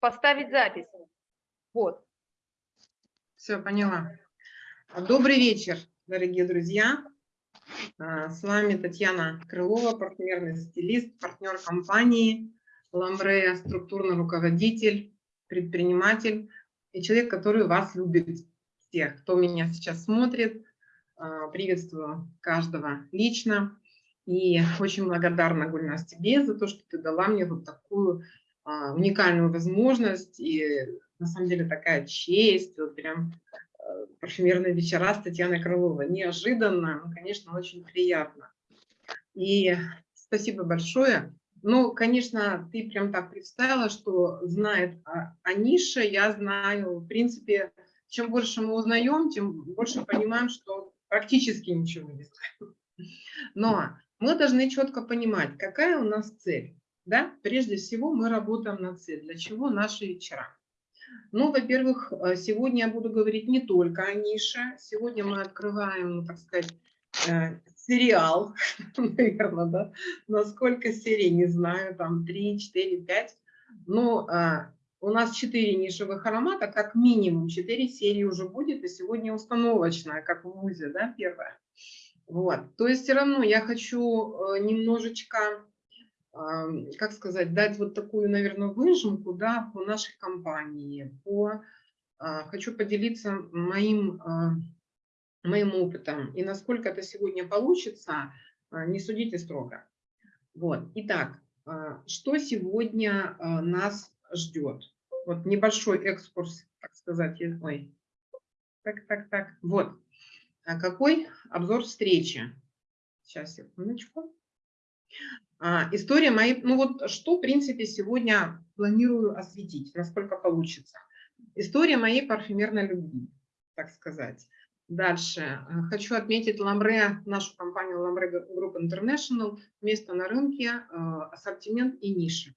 поставить запись. Вот. Все, поняла. Добрый вечер, дорогие друзья. А, с вами Татьяна Крылова, партнерный стилист, партнер компании Ламбре, структурный руководитель, предприниматель и человек, который вас любит всех, кто меня сейчас смотрит. А, приветствую каждого лично. И очень благодарна, Гульнас, тебе за то, что ты дала мне вот такую уникальную возможность и на самом деле такая честь, вот прям э, парфюмерные вечера с Татьяной Крыловой. Неожиданно, но, конечно, очень приятно. И спасибо большое. Ну, конечно, ты прям так представила, что знает о, о нише, я знаю, в принципе, чем больше мы узнаем, тем больше понимаем, что практически ничего не знаем. Но мы должны четко понимать, какая у нас цель. Да? Прежде всего мы работаем на цель. Для чего наши вечера? Ну, во-первых, э, сегодня я буду говорить не только о нише. Сегодня мы открываем, так сказать, э, сериал, наверное, да? Насколько серий, не знаю, там 3, 4, 5. Но у нас 4 нишевых аромата, как минимум 4 серии уже будет, и сегодня установочная, как в ВУЗе, да, первая. Вот. То есть все равно я хочу э, немножечко как сказать, дать вот такую, наверное, выжимку да, по нашей компании. По, а, хочу поделиться моим, а, моим опытом. И насколько это сегодня получится, а, не судите строго. Вот. Итак, что сегодня нас ждет? Вот небольшой экскурс, так сказать. Ой. Так, так, так. Вот. Какой обзор встречи? Сейчас, секундочку. А, история моей, ну вот что, в принципе, сегодня планирую осветить, насколько получится. История моей парфюмерной любви, так сказать. Дальше. Э, хочу отметить Ламбре, нашу компанию Ламбре Group International, место на рынке, э, ассортимент и ниши.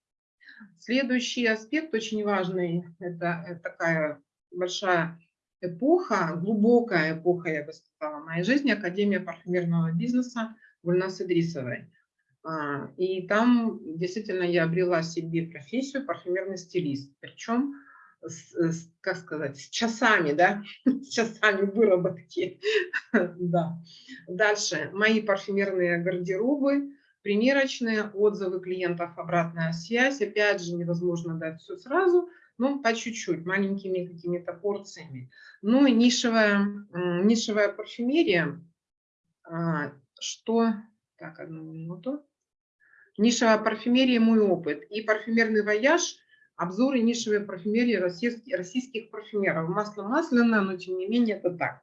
Следующий аспект очень важный, это, это такая большая эпоха, глубокая эпоха, я бы сказала, моей жизни, Академия парфюмерного бизнеса Гульнас Идрисовой. А, и там действительно я обрела себе профессию парфюмерный стилист. Причем, с, с, как сказать, с часами, да, с часами выработки. да. Дальше. Мои парфюмерные гардеробы, примерочные, отзывы клиентов, обратная связь. Опять же, невозможно дать все сразу, но по чуть-чуть, маленькими какими-то порциями. Ну и нишевая, нишевая парфюмерия, а, что... Так, одну минуту. Нишевая парфюмерия – мой опыт. И парфюмерный вояж – обзоры нишевой парфюмерии российских, российских парфюмеров. Масло масляное, но тем не менее это так.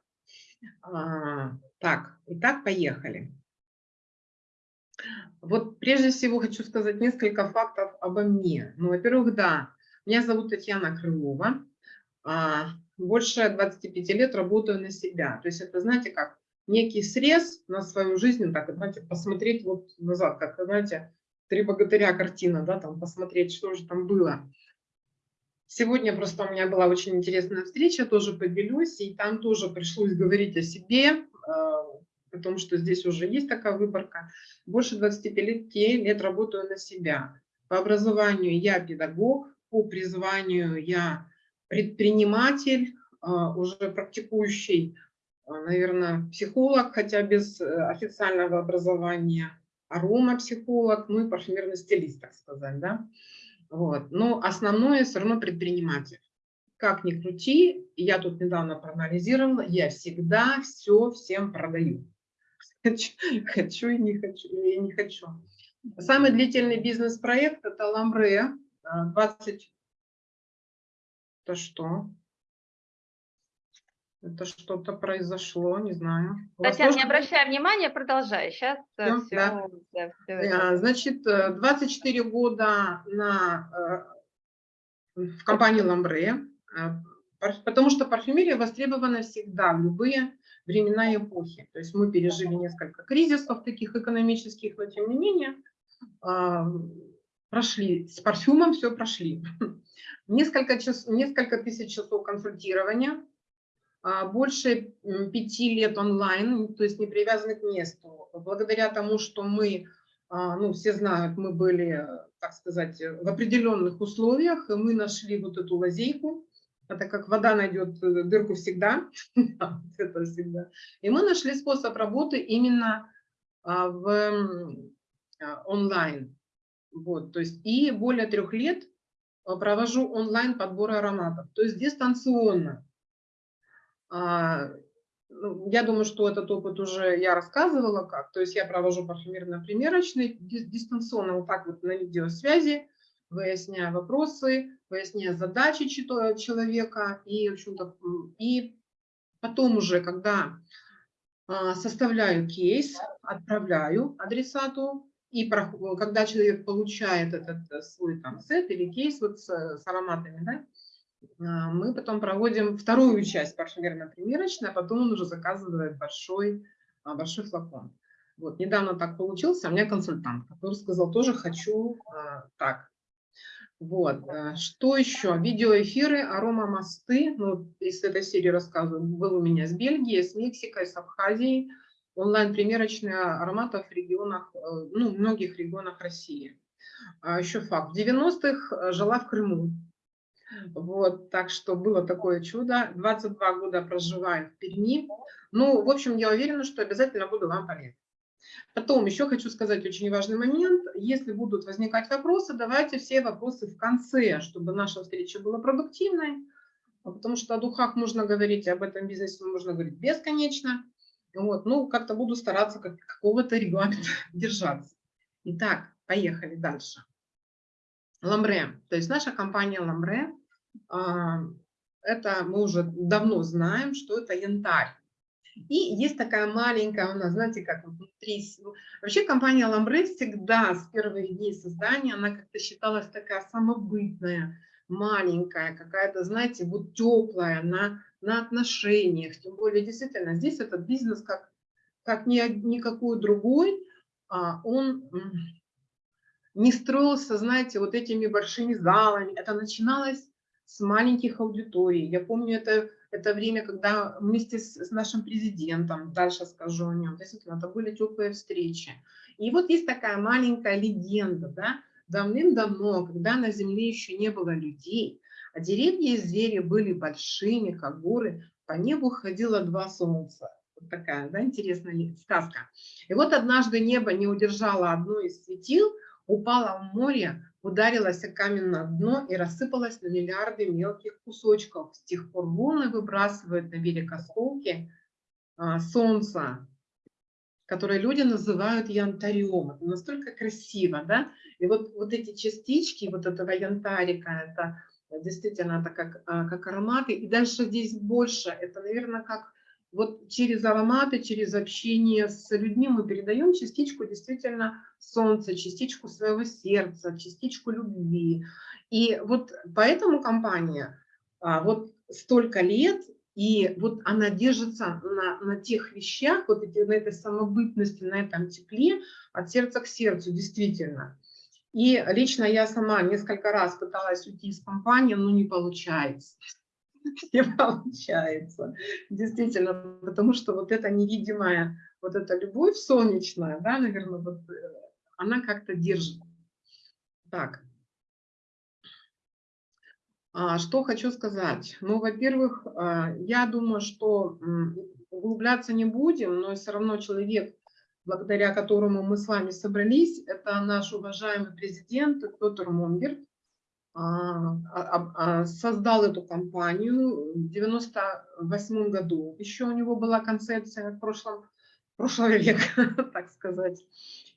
А, так, итак, поехали. Вот прежде всего хочу сказать несколько фактов обо мне. Ну, во-первых, да, меня зовут Татьяна Крылова. А, больше 25 лет работаю на себя. То есть это, знаете, как некий срез на свою жизнь, так, знаете, посмотреть вот назад, как, знаете, «Три богатыря» картина, да, там посмотреть, что же там было. Сегодня просто у меня была очень интересная встреча, тоже поделюсь, и там тоже пришлось говорить о себе, а, о том, что здесь уже есть такая выборка. Больше 25 лет работаю на себя. По образованию я педагог, по призванию я предприниматель, а, уже практикующий, а, наверное, психолог, хотя без э, официального образования аромапсихолог, ну и парфюмерный стилист, так сказать, да. Вот. Но основное все равно предприниматель. Как ни крути, я тут недавно проанализировала, я всегда все всем продаю. Хочу, и не хочу, и не хочу. Самый длительный бизнес-проект – это Ламбре. 20... Это что? Это что-то произошло, не знаю. Татьяна, не обращай внимания, продолжай. Сейчас все, все, да. Да, все Значит, 24 э, года на, э, в компании Ламбре, э, потому что парфюмерия востребована всегда, в любые времена и эпохи. То есть мы пережили несколько кризисов таких экономических, но тем не менее прошли, с парфюмом все прошли. Несколько, час, несколько тысяч часов консультирования, а, больше пяти лет онлайн, то есть не привязаны к месту. Благодаря тому, что мы а, ну, все знают, мы были, так сказать, в определенных условиях, и мы нашли вот эту лазейку, это как вода найдет э, дырку всегда, это всегда. И мы нашли способ работы именно а, в а, онлайн. Вот, то есть и более трех лет а, провожу онлайн подбор ароматов, то есть дистанционно. Ну, я думаю, что этот опыт уже я рассказывала как. То есть я провожу парфюмерно-примерочный дистанционно, вот так вот на видеосвязи, выясняя вопросы, выясняя задачи человека. И, в общем-то, и потом уже, когда а, составляю кейс, отправляю адресату, и когда человек получает этот э, свой там сет или кейс вот с, с ароматами, да, а, мы потом проводим вторую часть парфюмерно-примерочной, а потом он уже заказывает большой, а, большой флакон. Вот, недавно так получился, у меня консультант, который сказал, тоже хочу а, так. Вот, а, что еще? Видеоэфиры, аромамосты, ну, из этой серии рассказываю, был у меня с Бельгией, с Мексикой, с Абхазией, онлайн-примерочные ароматов в регионах, э, ну, многих регионах России. А еще факт, в 90-х э, жила в Крыму, вот, так что было такое чудо. 22 года проживаю в Перми. Ну, в общем, я уверена, что обязательно буду вам полезна. Потом еще хочу сказать очень важный момент. Если будут возникать вопросы, давайте все вопросы в конце, чтобы наша встреча была продуктивной. Потому что о духах можно говорить, об этом бизнесе можно говорить бесконечно. Вот, ну, как-то буду стараться как, какого-то регламента держаться. Итак, поехали дальше. Ламбре. То есть наша компания Ламбре это мы уже давно знаем, что это янтарь. И есть такая маленькая у нас, знаете, как внутри... Вообще компания Ламбре всегда с первых дней создания, она как-то считалась такая самобытная, маленькая, какая-то, знаете, вот теплая, на, на отношениях. Тем более, действительно, здесь этот бизнес как, как ни, никакой другой, а он не строился, знаете, вот этими большими залами. Это начиналось с маленьких аудиторий. Я помню это, это время, когда вместе с, с нашим президентом, дальше скажу о нем, действительно, это были теплые встречи. И вот есть такая маленькая легенда, да, давным-давно, когда на Земле еще не было людей, а деревья и звери были большими, как горы, по небу ходило два солнца. Вот такая, да, интересная сказка. И вот однажды небо не удержало одно из светил, упало в море, ударилась о каменное дно и рассыпалась на миллиарды мелких кусочков. С тех пор волны выбрасывают на берег осколки а, солнца, которые люди называют янтарем. Это настолько красиво, да? И вот, вот эти частички вот этого янтарика, это действительно это как, а, как ароматы. И дальше здесь больше, это, наверное, как вот через ароматы, через общение с людьми мы передаем частичку действительно солнца, частичку своего сердца, частичку любви. И вот поэтому компания а, вот столько лет, и вот она держится на, на тех вещах, вот эти, на этой самобытности, на этом тепле от сердца к сердцу, действительно. И лично я сама несколько раз пыталась уйти из компании, но не получается. Не получается, действительно, потому что вот эта невидимая, вот эта любовь солнечная, да, наверное, вот э, она как-то держит. Так. А, что хочу сказать? Ну, во-первых, а, я думаю, что углубляться не будем, но все равно человек, благодаря которому мы с вами собрались, это наш уважаемый президент Петр Монгер, а, создал эту компанию в 98 году. Еще у него была концепция в прошлом, прошлого века, так сказать.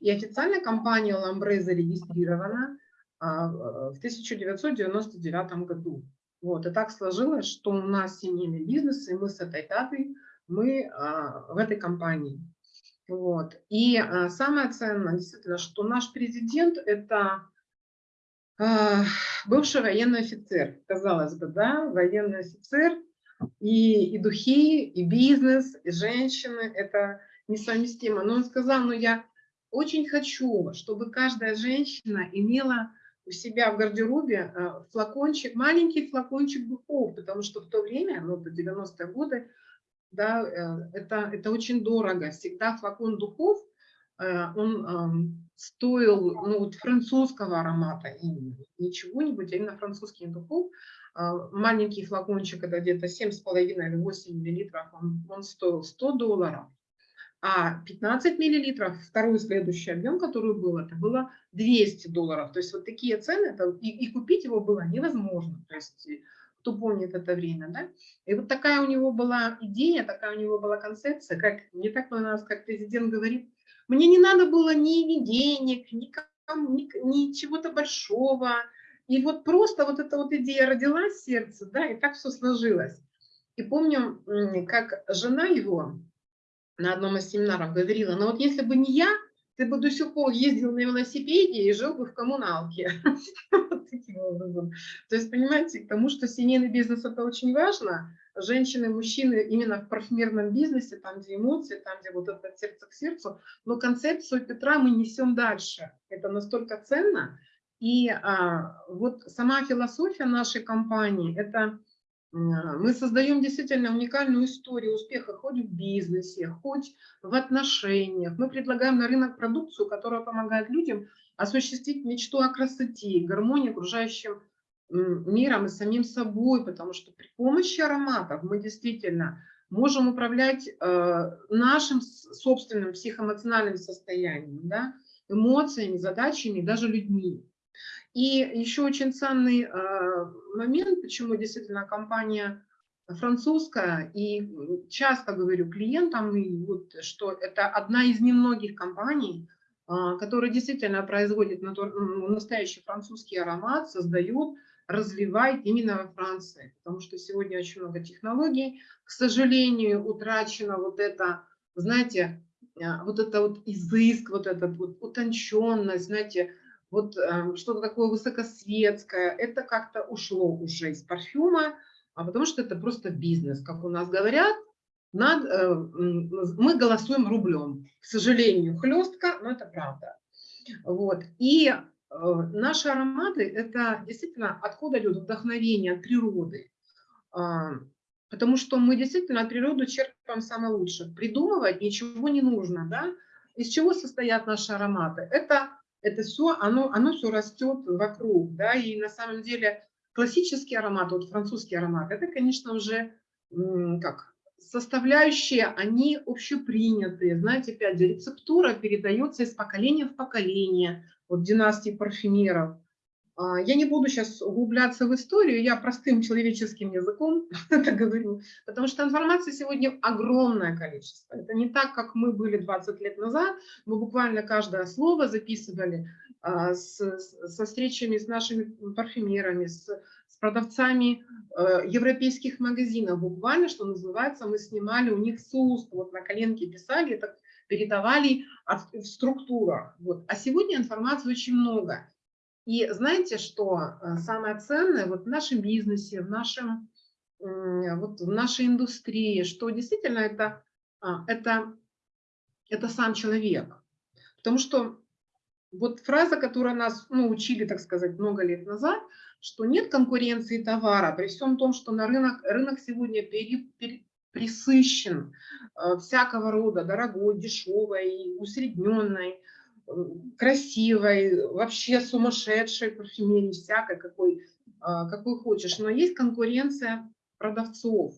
И официально компания Ламбре зарегистрирована а, в 1999 году. Вот, и так сложилось, что у нас семейный бизнес, и мы с этой датой, мы а, в этой компании. Вот. И а, самое ценное, действительно, что наш президент – это бывший военный офицер, казалось бы, да, военный офицер, и, и духи, и бизнес, и женщины – это несовместимо. Но он сказал, ну я очень хочу, чтобы каждая женщина имела у себя в гардеробе э, флакончик, маленький флакончик духов, потому что в то время, ну, до 90-е годы, да, э, это, это очень дорого. Всегда флакон духов э, он стоил ну, вот французского аромата, именно, не чего-нибудь, а именно французский духов. А, маленький флакончик, это где-то 7,5 или 8 миллилитров, он, он стоил 100 долларов. А 15 миллилитров, второй следующий объем, который был, это было 200 долларов. То есть вот такие цены, это, и, и купить его было невозможно. То есть кто помнит это время, да? И вот такая у него была идея, такая у него была концепция, как не так у нас, как президент говорит, мне не надо было ни, денег, ни, ни, ни чего-то большого. И вот просто вот эта вот идея родилась в сердце, да, и так все сложилось. И помню, как жена его на одном из семинаров говорила, ну вот если бы не я, ты бы до сих пор ездил на велосипеде и жил бы в коммуналке. То есть, понимаете, к тому, что семейный бизнес – это очень важно. Женщины, мужчины именно в парфюмерном бизнесе, там, где эмоции, там, где вот это сердце к сердцу. Но концепцию Петра мы несем дальше. Это настолько ценно. И а, вот сама философия нашей компании – это мы создаем действительно уникальную историю успеха хоть в бизнесе, хоть в отношениях. Мы предлагаем на рынок продукцию, которая помогает людям осуществить мечту о красоте, гармонии окружающим миром и самим собой, потому что при помощи ароматов мы действительно можем управлять э, нашим собственным психоэмоциональным состоянием, да, эмоциями, задачами, даже людьми. И еще очень ценный э, момент, почему действительно компания французская, и часто говорю клиентам, что это одна из немногих компаний, э, которая действительно производит настоящий французский аромат, создает, развивает именно во Франции. Потому что сегодня очень много технологий. К сожалению, утрачено вот это, знаете, э, вот это вот изыск, вот эта вот утонченность, знаете, вот э, что-то такое высокосветское, это как-то ушло уже из парфюма, а потому что это просто бизнес, как у нас говорят, над, э, мы голосуем рублем. К сожалению, хлестко, но это правда. Вот. И наши ароматы – это действительно откуда идет вдохновение от природы. Э, потому что мы действительно от природы черпаем самое лучшее. Придумывать ничего не нужно. Да? Из чего состоят наши ароматы? Это это все, оно, оно все растет вокруг, да, и на самом деле классический аромат, вот французский аромат, это, конечно, уже как составляющие, они общепринятые, знаете, опять же, рецептура передается из поколения в поколение, вот династии парфюмеров, а, я не буду сейчас углубляться в историю, я простым человеческим языком это говорю, потому что информации сегодня огромное количество. Это не так, как мы были 20 лет назад, мы буквально каждое слово записывали а, с, со встречами с нашими парфюмерами, с, с продавцами э, европейских магазинов. Буквально, что называется, мы снимали у них с уст, вот на коленке писали, так передавали в структурах. Вот. А сегодня информации очень много. И знаете, что э, самое ценное вот в нашем бизнесе, в, нашем, вот в нашей индустрии, что действительно это, а, это, это сам человек. Потому что вот фраза, которая нас ну, учили, так сказать, много лет назад, что нет конкуренции товара, при всем том, что на рынок, рынок сегодня пере, пере, присыщен э, всякого рода, дорогой, дешевой, усредненной, красивой, вообще сумасшедшей парфюмерии, всякой, какой, а, какой хочешь. Но есть конкуренция продавцов,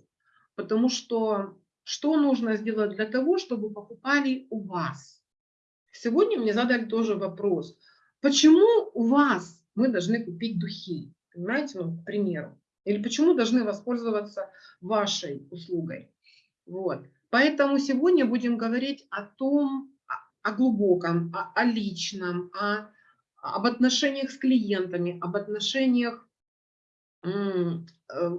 потому что что нужно сделать для того, чтобы покупали у вас? Сегодня мне задали тоже вопрос, почему у вас мы должны купить духи, понимаете, ну, к примеру, или почему должны воспользоваться вашей услугой. Вот. Поэтому сегодня будем говорить о том, о глубоком, о, о личном, о, об отношениях с клиентами, об отношениях, э, э,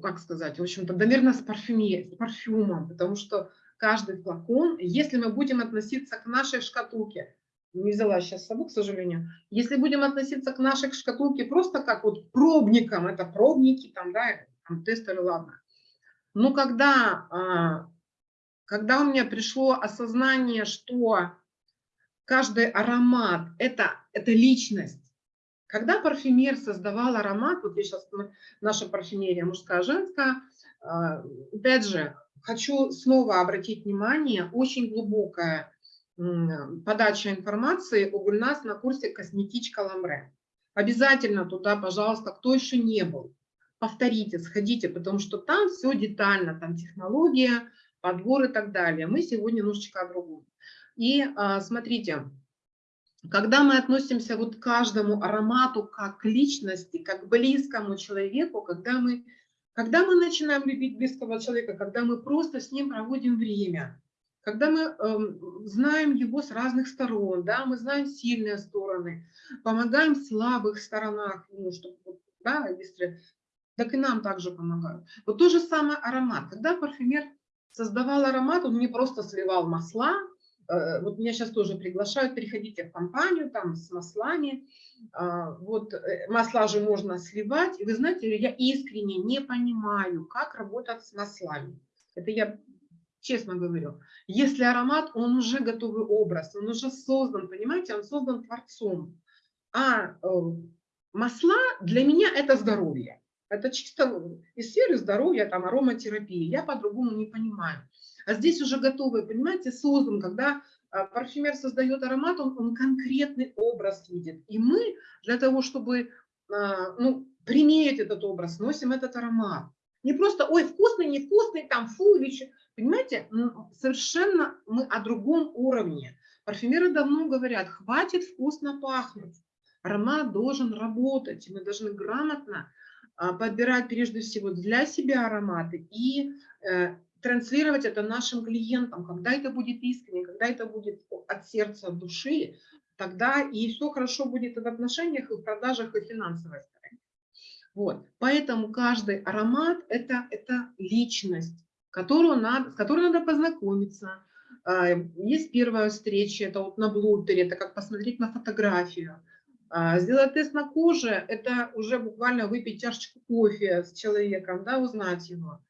как сказать, в общем-то, наверное, с, парфюме, с парфюмом, потому что каждый флакон, если мы будем относиться к нашей шкатулке, не взяла сейчас с собой, к сожалению, если будем относиться к нашей шкатулке просто как вот пробникам, это пробники, там, да, там, тестеры, ладно, но когда а, когда у меня пришло осознание, что каждый аромат это, – это личность. Когда парфюмер создавал аромат, вот я сейчас, наша парфюмерия мужская, женская, а, опять же, хочу снова обратить внимание, очень глубокая подача информации у Гульнас на курсе «Косметичка Ламре». Обязательно туда, пожалуйста, кто еще не был, повторите, сходите, потому что там все детально, там технология, подбор и так далее. Мы сегодня немножечко о другом. И а, смотрите, когда мы относимся вот к каждому аромату как к личности, как к близкому человеку, когда мы, когда мы начинаем любить близкого человека, когда мы просто с ним проводим время, когда мы э, знаем его с разных сторон, да, мы знаем сильные стороны, помогаем в слабых сторонах, ну, чтобы, да, если, так и нам также помогают. Вот то же самое аромат. Когда парфюмер создавал аромат, он не просто сливал масла, э, вот меня сейчас тоже приглашают, переходите в компанию там с маслами, э, вот э, масла же можно сливать, и вы знаете, я искренне не понимаю, как работать с маслами. Это я честно говорю. Если аромат, он уже готовый образ, он уже создан, понимаете, он создан творцом. А э, масла для меня это здоровье. Это чисто из сферы здоровья, там ароматерапии. Я по-другому не понимаю. А здесь уже готовый, понимаете, создан, когда э, парфюмер создает аромат, он, он конкретный образ видит. И мы для того, чтобы э, ну, примерить этот образ, носим этот аромат. Не просто, ой, вкусный, невкусный, там, фу, или Понимаете, совершенно мы о другом уровне. Парфюмеры давно говорят, хватит вкусно пахнуть. Аромат должен работать. Мы должны грамотно а, подбирать прежде всего для себя ароматы и э, транслировать это нашим клиентам. Когда это будет искренне, когда это будет от сердца, от души, тогда и все хорошо будет в отношениях, и в продажах, и в. Вот. Поэтому каждый аромат это, – это личность, которую надо, с которой надо познакомиться. А, есть первая встреча, это вот на блутере, это как посмотреть на фотографию. А, сделать тест на коже – это уже буквально выпить чашечку кофе с человеком, да, узнать его.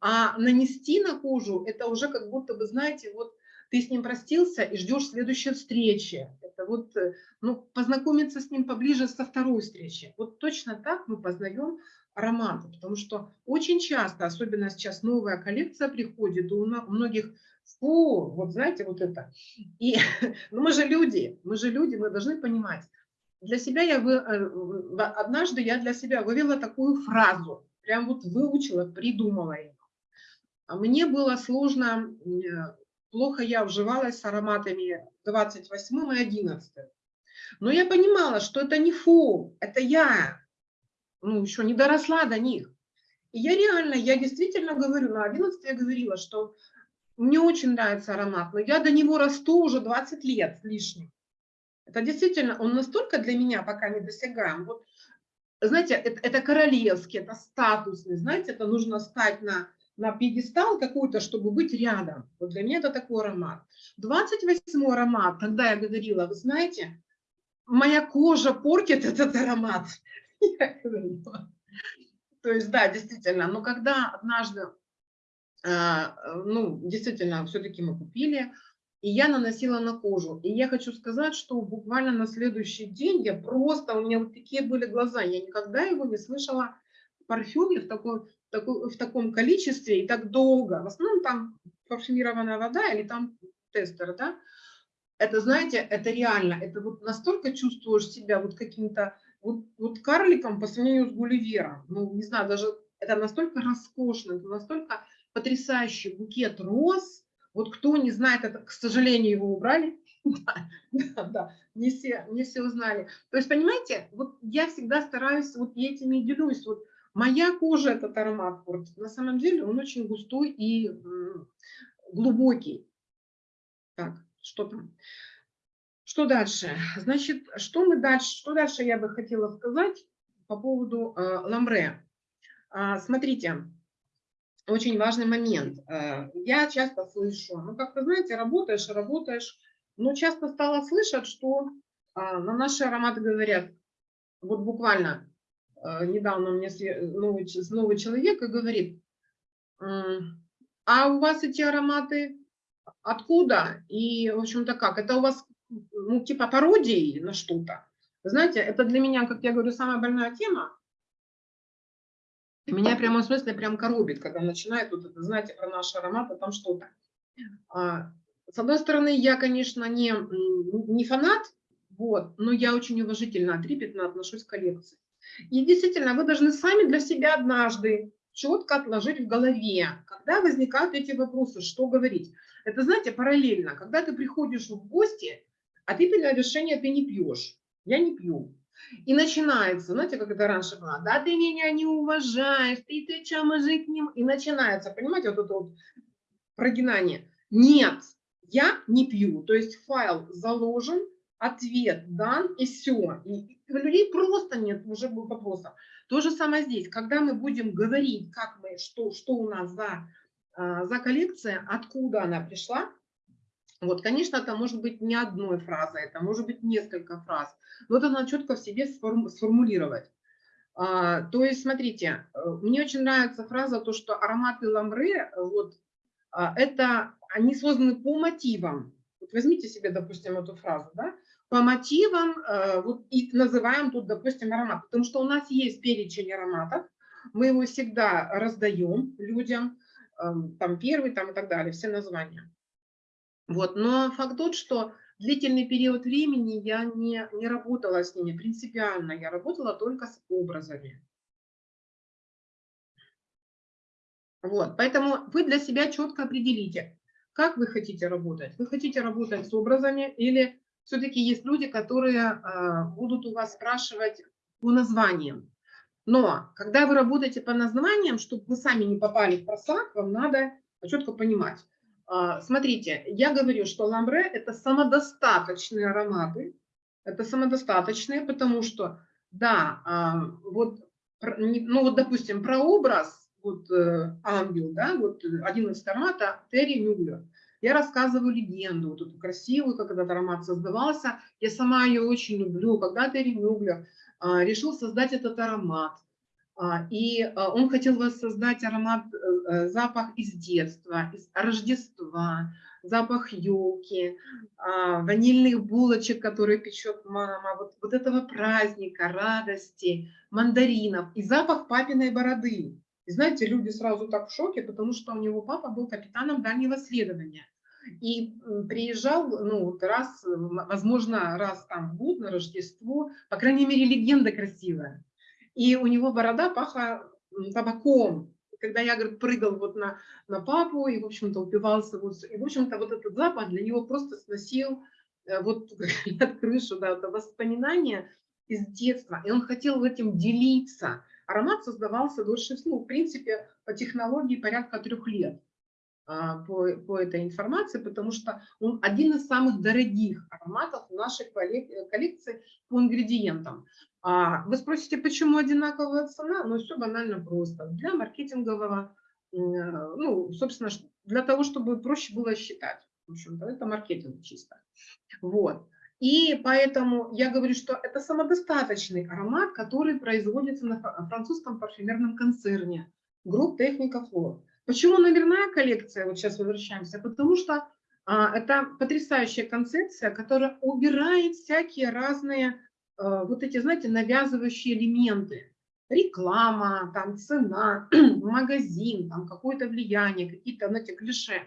А нанести на кожу – это уже как будто бы, знаете, вот ты с ним простился и ждешь следующей встречи. Это вот, э, ну, познакомиться с ним поближе со второй встречи. Вот точно так мы познаем ароматы, потому что очень часто, особенно сейчас новая коллекция приходит, у многих, фу, вот знаете, вот это. И ну, мы же люди, мы же люди, мы должны понимать. Для себя я, вы, э, однажды я для себя вывела такую фразу, прям вот выучила, придумала ее. А мне было сложно э, плохо я вживалась с ароматами 28 и 11. Но я понимала, что это не фу, это я, ну, еще не доросла до них. И я реально, я действительно говорю, на 11 я говорила, что мне очень нравится аромат, но я до него расту уже 20 лет с лишним. Это действительно, он настолько для меня пока не досягаем. Вот, знаете, это, это королевский, это статусный, знаете, это нужно стать на на пьедестал какой-то, чтобы быть рядом. Вот для меня это такой аромат. 28 аромат, тогда я говорила, вы знаете, моя кожа портит этот аромат. То есть, да, действительно, но когда однажды, а, ну, действительно, все-таки мы купили, и я наносила на кожу. И я хочу сказать, что буквально на следующий день я просто, у меня вот такие были глаза, я никогда его не слышала в парфюме в такой в таком количестве и так долго. В основном там парфюмированная вода или там тестер, да. Это, знаете, это реально, это вот настолько чувствуешь себя вот каким-то вот, вот карликом по сравнению с Гулливером. Ну, не знаю, даже это настолько роскошно, это настолько потрясающий букет роз. Вот кто не знает, это, к сожалению, его убрали. Да, не все, не все узнали. То есть, понимаете, вот я всегда стараюсь, вот я этими делюсь, вот Моя кожа этот аромат портит. На самом деле он очень густой и глубокий. Так, что там? Что дальше? Значит, что мы дальше, что дальше я бы хотела сказать по поводу э, ламбре. Э, смотрите, очень важный момент. Э, я часто слышу, ну как-то, знаете, работаешь, работаешь, но часто стала слышать, что э, на наши ароматы говорят, вот буквально, недавно мне новый, новый человек и говорит, а у вас эти ароматы откуда? И, в общем-то, как? Это у вас, ну, типа пародии на что-то? Знаете, это для меня, как я говорю, самая больная тема. Меня прямо в смысле прям коробит, когда начинает вот это, знаете, про наши ароматы, там что-то. А, С одной стороны, я, конечно, не, не фанат, вот, но я очень уважительно, трепетно отношусь к коллекции. И действительно, вы должны сами для себя однажды четко отложить в голове, когда возникают эти вопросы, что говорить. Это, знаете, параллельно, когда ты приходишь в гости, а ты принял решение, ты не пьешь. Я не пью. И начинается, знаете, как это раньше было, да ты меня не уважаешь, ты, ты что, мужик, не... И начинается, понимаете, вот это вот прогинание. Нет, я не пью. То есть файл заложен, ответ дан, и все. И у людей просто нет уже вопросов. То же самое здесь. Когда мы будем говорить, как мы, что, что у нас за, а, за коллекция, откуда она пришла, вот, конечно, это может быть не одной фразой, это может быть несколько фраз. Но это надо четко в себе сформулировать. А, то есть, смотрите, э, мне очень нравится фраза, то, что ароматы ламбре, вот, а, это, они созданы по мотивам. Вот возьмите себе, допустим, эту фразу, да, по мотивам, э, вот, и называем тут, допустим, аромат, потому что у нас есть перечень ароматов, мы его всегда раздаем людям, эм, там первый, там и так далее, все названия. Вот. Но факт тот, что длительный период времени я не, не работала с ними принципиально, я работала только с образами. Вот. Поэтому вы для себя четко определите, как вы хотите работать. Вы хотите работать с образами или все-таки есть люди, которые э, будут у вас спрашивать по названиям. Но когда вы работаете по названиям, чтобы вы сами не попали в просак, вам надо четко понимать, а, смотрите, я говорю, что ламбре – это самодостаточные ароматы. Это самодостаточные, потому что, да, а, вот, ну вот, допустим, про образ, вот э, ангел, да, вот один из аромата Терри Мюллер. Я рассказываю легенду, вот эту красивую, как этот аромат создавался. Я сама ее очень люблю. Когда Терри Мюллер а, решил создать этот аромат, а, и а, он хотел воссоздать аромат, э, э, запах из детства, из Рождества, запах елки, ванильных булочек, которые печет мама, вот, вот этого праздника, радости, мандаринов и запах папиной бороды. И знаете, люди сразу так в шоке, потому что у него папа был капитаном дальнего следования. И приезжал, ну, раз, возможно, раз там в год на Рождество, по крайней мере, легенда красивая и у него борода пахла табаком. Когда я, говорит, прыгал вот на, на папу и, в общем-то, упивался, вот, и, в общем-то, вот этот запах для него просто сносил э, вот от крышу, да, это воспоминания из детства, и он хотел этим делиться. Аромат создавался дольше, ну, в принципе, по технологии порядка трех лет а, по, по этой информации, потому что он один из самых дорогих ароматов в нашей коллекции по ингредиентам. А вы спросите, почему одинаковая цена? Ну, все банально просто. Для маркетингового, э, ну, собственно, для того, чтобы проще было считать. В общем-то, это маркетинг чисто. Вот. И поэтому я говорю, что это самодостаточный аромат, который производится на французском парфюмерном концерне групп Техника Флор. Почему номерная коллекция, вот сейчас возвращаемся, потому что а, это потрясающая концепция, которая убирает всякие разные Э, вот эти, знаете, навязывающие элементы. Реклама, там, цена, магазин, там, какое-то влияние, какие-то, знаете, клише.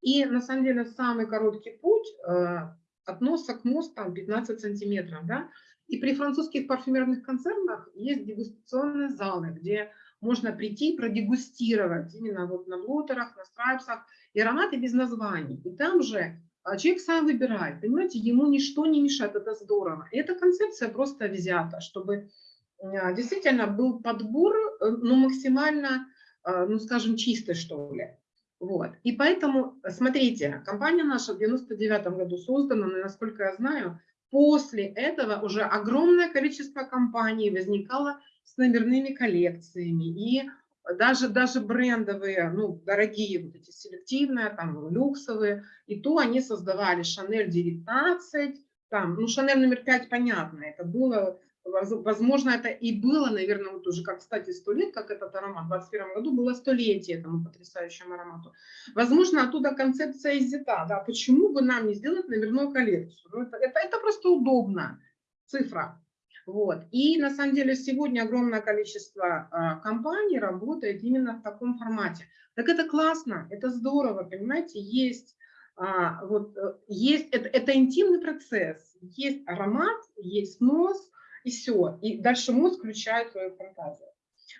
И на самом деле самый короткий путь э, от носа к носу там 15 сантиметров, да. И при французских парфюмерных концернах есть дегустационные залы, где можно прийти продегустировать именно вот на блотерах, на страйпсах и ароматы без названий. И там же а человек сам выбирает, понимаете, ему ничто не мешает, это здорово. И эта концепция просто взята, чтобы а, действительно был подбор, э, ну, максимально, а, ну, скажем, чистый, что ли. Вот. И поэтому, смотрите, компания наша в 99 году создана, но, насколько я знаю, после этого уже огромное количество компаний возникало с номерными коллекциями. И даже, даже брендовые, ну, дорогие, вот эти селективные, там, люксовые, и то они создавали Шанель 19, там, ну, Шанель номер 5, понятно, это было, возможно, это и было, наверное, вот уже, как, кстати, сто лет, как этот аромат, в 21 году было столетие этому потрясающему аромату. Возможно, оттуда концепция иззята, да, почему бы нам не сделать номерную коллекцию? Ну, это, это, это просто удобно, цифра. Вот. И на самом деле сегодня огромное количество а, компаний работает именно в таком формате. Так это классно, это здорово, понимаете, есть а, вот э, есть, это, это интимный процесс, есть аромат, есть нос, и все, и дальше мозг включает свою фантазию.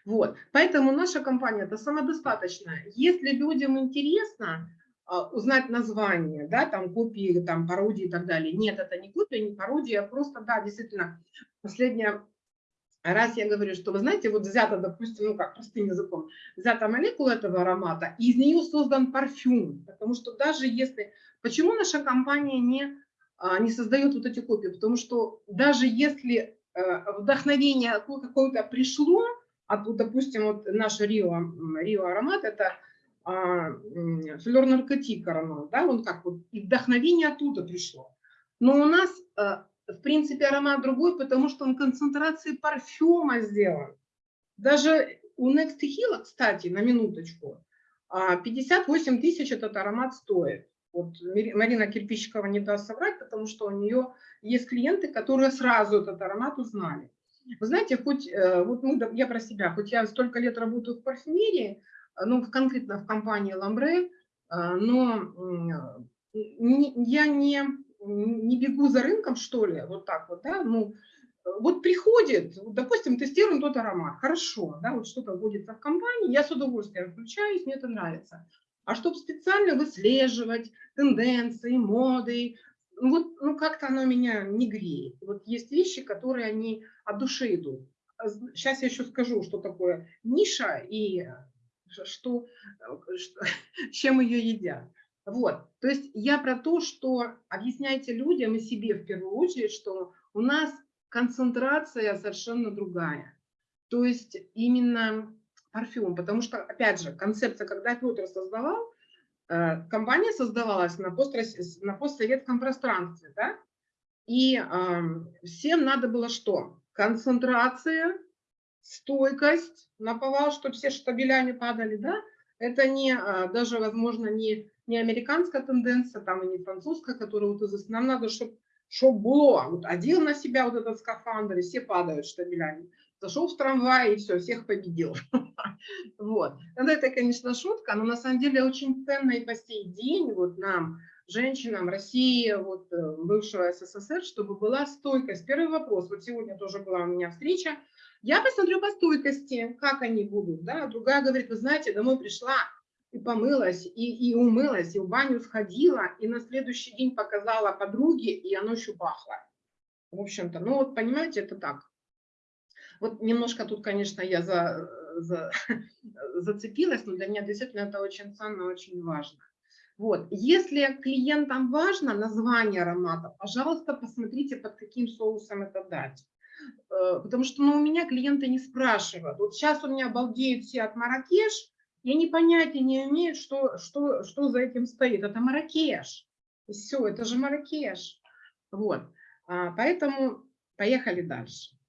Вот, поэтому наша компания это самодостаточная. Если людям интересно а, узнать название, да, там копии, там пародии и так далее, нет, это не копия, не пародия, а просто, да, действительно, последняя раз я говорю, что, вы знаете, вот взята, допустим, ну как, простым языком, взята молекула этого аромата, и из нее создан парфюм, потому что даже если... Почему наша компания не, а, не создает вот эти копии? Потому что даже если э, вдохновение какое-то пришло, а тут, допустим, вот наш Рио, Рио аромат, это а, флер наркотик аромат, да, он как вот, и вдохновение оттуда пришло. Но у нас э, в принципе, аромат другой, потому что он концентрации парфюма сделан. Даже у Next Hill, кстати, на минуточку, 58 а, тысяч этот аромат стоит. Вот Марина Кирпичикова не даст соврать, потому что у нее есть клиенты, которые сразу этот аромат узнали. Вы знаете, хоть э, вот ну, я про себя, хоть я столько лет работаю в парфюмерии, ну, конкретно в компании Ламбре, но я не не бегу за рынком, что ли, вот так вот, да, ну, вот приходит, допустим, тестируем тот аромат, хорошо, да, вот что-то вводится в компании, я с удовольствием включаюсь, мне это нравится. А чтобы специально выслеживать тенденции, моды, ну вот ну, как-то оно меня не греет. Вот есть вещи, которые они от души идут. Сейчас я еще скажу, что такое ниша и что, что, чем ее едят. Вот, то есть я про то, что объясняйте людям и себе в первую очередь, что у нас концентрация совершенно другая. То есть именно парфюм, потому что, опять же, концепция, когда Петр создавал, э, компания создавалась на, пост, на постсоветском пространстве, да? и э, всем надо было что? Концентрация, стойкость на повал, чтобы все штабелями падали, да? Это не, а, даже, возможно, не не американская тенденция, там и не французская, которая вот из нам надо, чтобы чтоб было, вот одел на себя вот этот скафандр, и все падают штабелями. Зашел в трамвай и все, всех победил. Вот. Это, конечно, шутка, но на самом деле очень ценно и по сей день вот нам, женщинам России, вот э, бывшего СССР, чтобы была стойкость. Первый вопрос, вот сегодня тоже была у меня встреча, я посмотрю по стойкости, как они будут, да, другая говорит, вы знаете, домой пришла, и помылась, и, и умылась, и в баню сходила, и на следующий день показала подруге, и оно еще пахло. В общем-то, ну вот понимаете, это так. Вот немножко тут, конечно, я за, за, зацепилась, но для меня действительно это очень ценно, очень важно. Вот. Если клиентам важно название аромата, пожалуйста, посмотрите, под каким соусом это дать. Э, потому что ну, у меня клиенты не спрашивают. Вот сейчас у меня обалдеют все от Маракеш, и они понятия не имеют, что, что, что за этим стоит. Это Маракеш. Все, это же Маракеш. Вот. А, поэтому поехали дальше.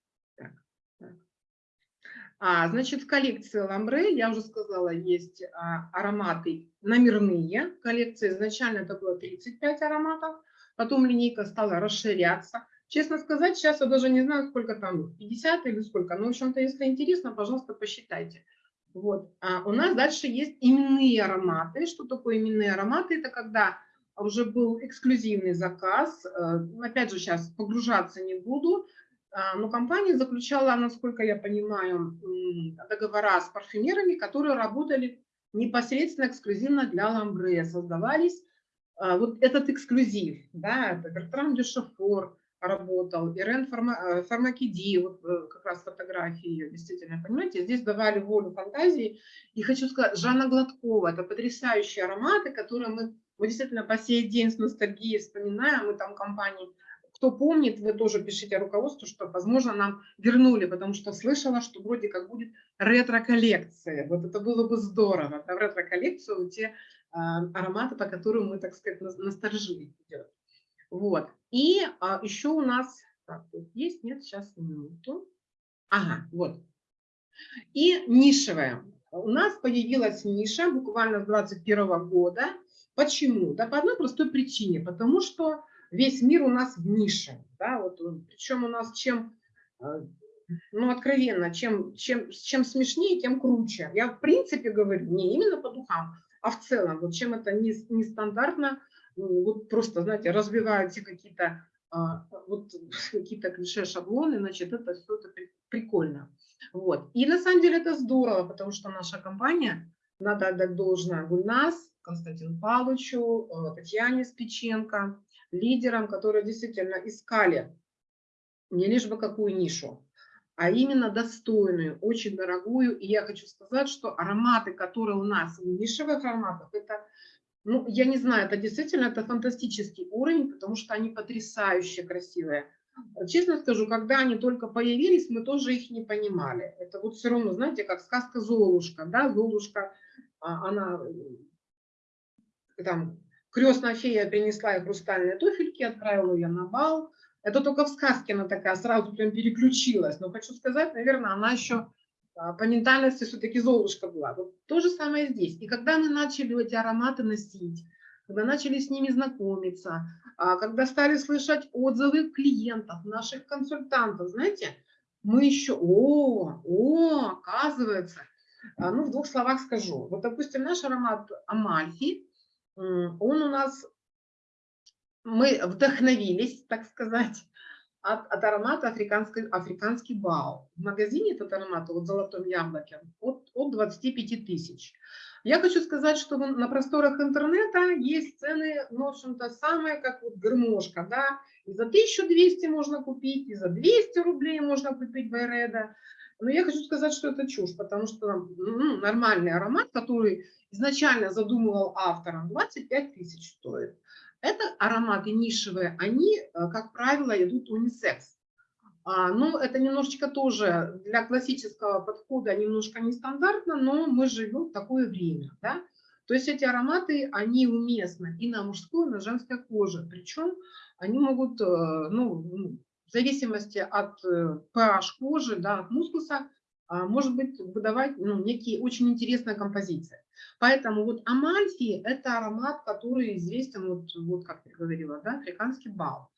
А, значит, в коллекции Ламбре, я уже сказала, есть а, ароматы номерные. Коллекция изначально это было 35 ароматов. Потом линейка стала расширяться. Честно сказать, сейчас я даже не знаю, сколько там, 50 или сколько. Но, в общем-то, если интересно, пожалуйста, посчитайте. Вот. А у нас дальше есть именные ароматы. Что такое именные ароматы? Это когда уже был эксклюзивный заказ. Э, опять же, сейчас погружаться не буду. А, но компания заключала, насколько я понимаю, договора с парфюмерами, которые работали непосредственно эксклюзивно для Ламбре, создавались. А, вот этот эксклюзив, да, это Бертран де Шафор, работал, Ирен Фарма, э, Фармакиди, вот э, как раз фотографии ее, действительно, понимаете, здесь давали волю фантазии. И хочу сказать, Жанна Гладкова, это потрясающие ароматы, которые мы, мы действительно по сей день с ностальгией вспоминаем, мы там компании, кто помнит, вы тоже пишите руководству, что, возможно, нам вернули, потому что слышала, что вроде как будет ретро-коллекция. Вот это было бы здорово, это ретро-коллекцию, те э, ароматы, по которым мы, так сказать, идет. Вот. И а, еще у нас, так, тут есть, нет, сейчас минуту. Ага, вот. И нишевая. У нас появилась ниша буквально с 21 года. Почему? Да по одной простой причине. Потому что весь мир у нас в нише. Да, вот, причем у нас чем, а, ну откровенно, чем, чем, чем смешнее, тем круче. Я в принципе говорю не именно по духам, а в целом, вот чем это нестандартно, не вот просто, знаете, разбивают все какие-то а, вот какие-то клише, шаблоны, значит, это это прикольно. Вот. И на самом деле это здорово, потому что наша компания, надо отдать должное Гульнас, Константину Павловичу, э, Татьяне Спиченко, лидерам, которые действительно искали не лишь бы какую нишу, а именно достойную, очень дорогую. И я хочу сказать, что ароматы, которые у нас в нишевых ароматах, это, ну, я не знаю, это действительно это фантастический уровень, потому что они потрясающе красивые. Честно скажу, когда они только появились, мы тоже их не понимали. Это вот все равно, знаете, как сказка Золушка, да, Золушка, а, она там крестная фея принесла ей хрустальные туфельки, отправила ее на бал, это только в сказке она такая сразу прям переключилась. Но хочу сказать, наверное, она еще а, по ментальности все-таки Золушка была. Вот то же самое здесь. И когда мы начали эти ароматы носить, когда начали с ними знакомиться, а, когда стали слышать отзывы клиентов, наших консультантов, знаете, мы еще, о, о, оказывается, а, ну, в двух словах скажу. Вот, допустим, наш аромат Амальфи, он у нас мы вдохновились, так сказать, от, от аромата африканский, африканский бал. В магазине этот аромат, вот в золотом яблоке, от, от 25 тысяч. Я хочу сказать, что на просторах интернета есть цены, ну, в общем-то, самые, как вот гармошка, да, и за 1200 можно купить, и за 200 рублей можно купить Байреда. Но я хочу сказать, что это чушь, потому что ну, нормальный аромат, который изначально задумывал автором, 25 тысяч стоит. Это ароматы нишевые, они, э, как правило, идут унисекс. А, ну, это немножечко тоже для классического подхода немножко нестандартно, но мы живем в такое время. Да? То есть эти ароматы, они уместны и на мужской, и на женской коже. Причем они могут, э, ну, в зависимости от pH э, кожи, да, от мускуса, может быть, выдавать ну, некие очень интересные композиции. Поэтому вот Амальфи – это аромат, который известен, вот, вот как я говорила, да, африканский бал.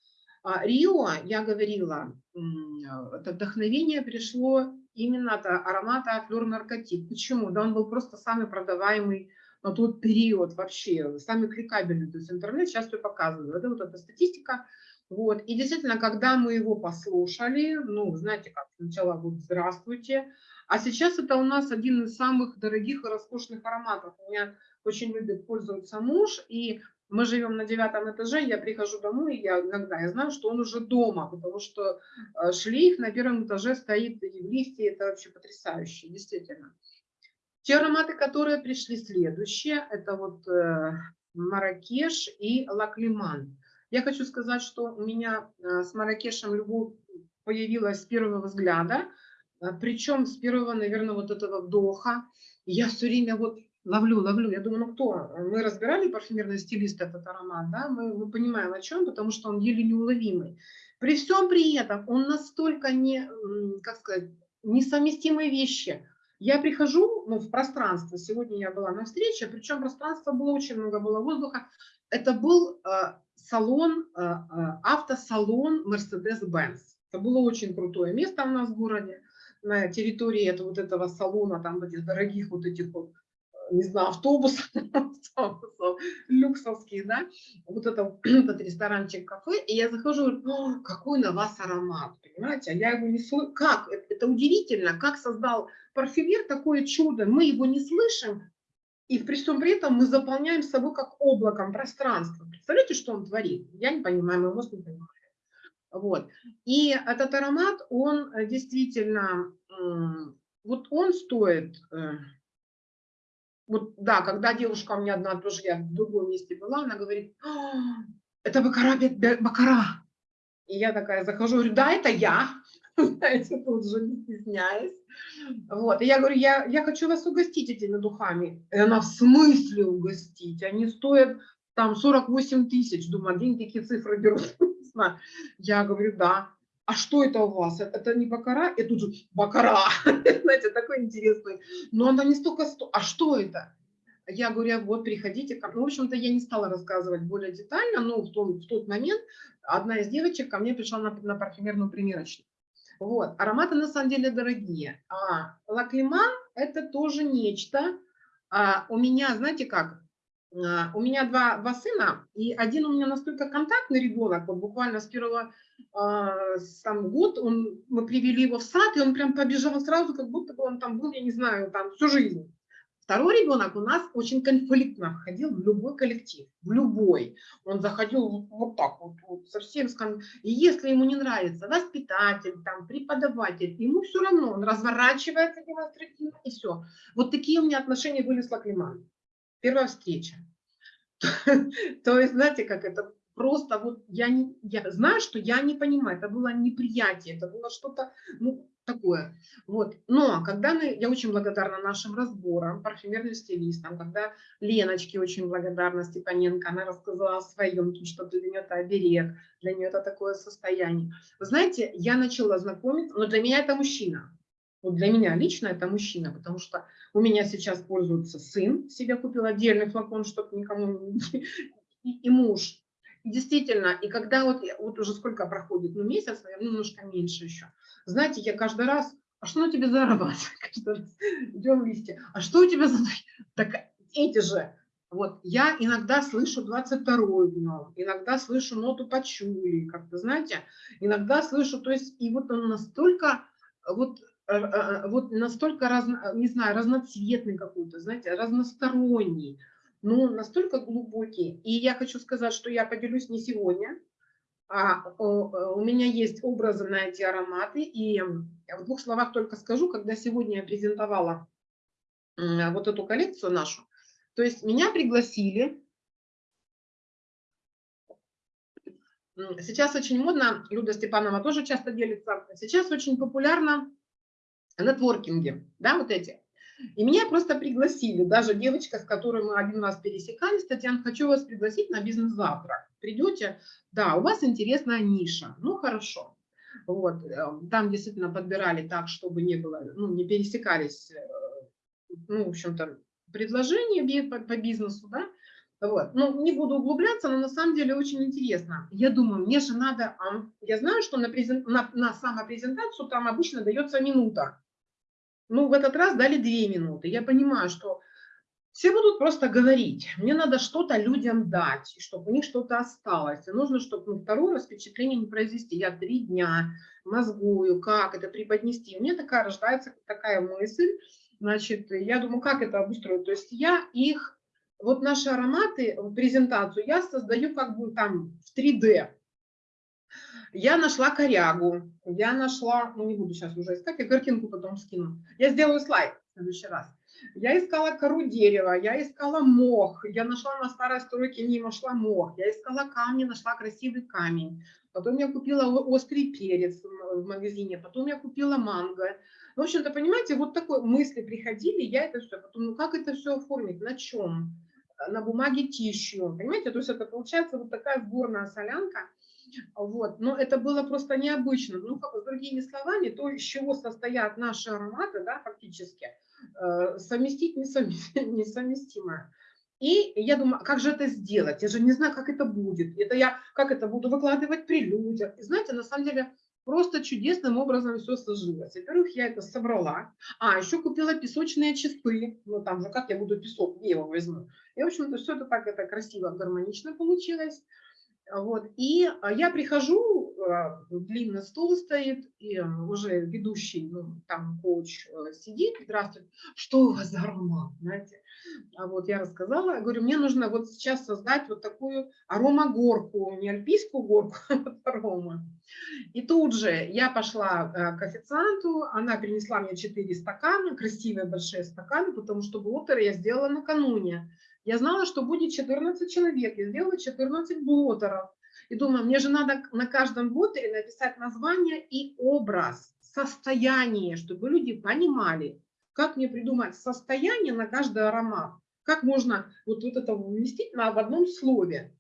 А Рио, я говорила, это вдохновение пришло именно от аромата флер наркотик. Почему? Да он был просто самый продаваемый на тот период вообще, самый кликабельный. То есть интернет сейчас все показывает. Это вот эта статистика. Вот. И действительно, когда мы его послушали, ну, знаете, как сначала вот «Здравствуйте», а сейчас это у нас один из самых дорогих и роскошных ароматов. У меня очень любит пользоваться муж, и мы живем на девятом этаже, я прихожу домой, и я иногда я знаю, что он уже дома, потому что э, шлейф на первом этаже стоит и в лифте, это вообще потрясающе, действительно. Те ароматы, которые пришли следующие, это вот э, Маракеш и Лаклиман. Я хочу сказать, что у меня э, с Маракешем любовь появилась с первого взгляда, а, Причем с первого, наверное, вот этого вдоха я все время вот ловлю, ловлю. Я думаю, ну кто? Мы разбирали парфюмерный стилист этот аромат, да? Мы, мы понимаем о чем, потому что он еле неуловимый. При всем при этом он настолько не, как сказать, несовместимые вещи. Я прихожу ну, в пространство, сегодня я была на встрече, причем пространство было очень много, было воздуха. Это был э, салон, э, автосалон Mercedes-Benz. Это было очень крутое место у нас в городе. На территории этого, вот этого салона, там этих дорогих вот этих вот, не знаю, автобусов, люксовских, да, вот это, этот ресторанчик, кафе, и я захожу, говорю, какой на вас аромат, понимаете, а я его не слышу, как, это удивительно, как создал парфюмер такое чудо, мы его не слышим, и при всем при этом мы заполняем собой как облаком пространство. Представляете, что он творит? Я не понимаю, мой мозг не понимает. Вот. И этот аромат, он э, действительно, вот он стоит, э, вот да, когда девушка у меня одна, тоже я в другом месте была, она говорит, «А, это Бакара, Бакара. И я такая захожу, говорю, да, это я, знаете, тут же не стесняюсь. Вот, и я говорю, я, я хочу вас угостить этими духами. И она, в смысле угостить? Они стоят там 48 тысяч. Думаю, один такие цифры берут. Я говорю, да. А что это у вас? Это не бакара? И тут же бакара. Знаете, такой интересный. Но она не столько... А что это? Я говорю, вот приходите. Ну, в общем-то, я не стала рассказывать более детально, но в, том, в тот момент одна из девочек ко мне пришла на, на парфюмерную примерочную. Вот. Ароматы на самом деле дорогие. А лаклиман это тоже нечто. А у меня, знаете как, А, у меня два, два сына, и один у меня настолько контактный ребенок, вот буквально с первого а, сам год он, мы привели его в сад, и он прям побежал сразу, как будто бы он там был, я не знаю, там всю жизнь. Второй ребенок у нас очень конфликтно входил в любой коллектив, в любой. Он заходил вот, так вот, вот совсем. И если ему не нравится воспитатель, там, преподаватель, ему все равно, он разворачивается демонстративно и все. Вот такие у меня отношения были с Лаклиманом. Первая встреча. То есть, знаете, как это просто вот я, не, я знаю, что я не понимаю, это было неприятие, это было что-то, ну, такое. Вот. Но когда мы, я очень благодарна нашим разборам, парфюмерным стилистам, когда Леночке очень благодарна Степаненко, она рассказала о своем, что для нее это оберег, для нее это такое состояние. Вы знаете, я начала знакомиться, но для меня это мужчина. Вот для меня лично это мужчина, потому что у меня сейчас пользуется сын, себе купил отдельный флакон, чтобы никому не... И, и муж. Действительно, и когда вот, вот уже сколько проходит, ну месяц, наверное, немножко меньше еще, знаете, я каждый раз, а что на тебе зарабатывать? Каждый раз идем вместе. А что у тебя за... Так эти же. Вот я иногда слышу 22 днем, иногда слышу ноту почули, как-то, знаете, иногда слышу, то есть, и вот он настолько, вот, э, э, вот настолько, разно, не знаю, разноцветный какой-то, знаете, разносторонний, ну, настолько глубокий. И я хочу сказать, что я поделюсь не сегодня, а, у меня есть образы на эти ароматы, и в двух словах только скажу, когда сегодня я презентовала вот эту коллекцию нашу, то есть меня пригласили, сейчас очень модно, Люда Степанова тоже часто делится, сейчас очень популярно нетворкинги, да, вот эти. И меня просто пригласили, даже девочка, с которой мы один раз пересекались, Татьяна, хочу вас пригласить на бизнес-завтрак. Придете, да, у вас интересная ниша, ну хорошо. Вот, э, там действительно подбирали так, чтобы не было, ну, не пересекались, э, ну, в общем-то, предложения по, бизнесу, да, вот. Ну, не буду углубляться, но на самом деле очень интересно. Я думаю, мне же надо... Я знаю, что на, презент, на, на самопрезентацию там обычно дается минута. Ну, в этот раз дали две минуты. Я понимаю, что все будут просто говорить. Мне надо что-то людям дать, чтобы у них что-то осталось. И нужно, чтобы ну, второе впечатление не произвести. Я три дня мозгую, как это преподнести. У меня такая рождается такая мысль. Значит, я думаю, как это обустроить. То есть я их, вот наши ароматы, презентацию я создаю как бы там в 3D. Я нашла корягу, я нашла, ну не буду сейчас уже искать, я картинку потом скину. Я сделаю слайд в следующий раз. Я искала кору дерева, я искала мох, я нашла на старой стройке, не нашла мох, я искала камни, нашла красивый камень. Потом я купила острый перец в магазине, потом я купила манго. В общем-то, понимаете, вот такой мысли приходили, я это все, потом, ну как это все оформить, на чем? На бумаге тищу, понимаете, то есть это получается вот такая сборная солянка, вот. Но это было просто необычно. Ну, с другими словами, то, из чего состоят наши ароматы, да, фактически, э, совместить несовместимое. И я думаю, как же это сделать? Я же не знаю, как это будет. Это я, как это буду выкладывать при людях. И знаете, на самом деле, просто чудесным образом все сложилось. Во-первых, я это собрала. А, еще купила песочные часы. Ну, там же, как я буду песок, где его возьму? И, в общем-то, все это так это красиво, гармонично получилось. Вот. И а, я прихожу, а, длинный стол стоит, и уже ведущий, ну, там коуч э, сидит, здравствуйте, что у вас за аромат, знаете. А вот я рассказала, говорю, мне нужно вот сейчас создать вот такую аромагорку, не альпийскую горку, а вот арома. И тут же я пошла э, к официанту, она принесла мне 4 стакана, красивые большие стаканы, потому что блотеры я сделала накануне. Я знала, что будет 14 человек, я сделала 14 блотеров. И думаю, мне же надо на каждом блотере написать название и образ, состояние, чтобы люди понимали, как мне придумать состояние на каждый аромат, как можно вот, вот это вместить на, в одном слове.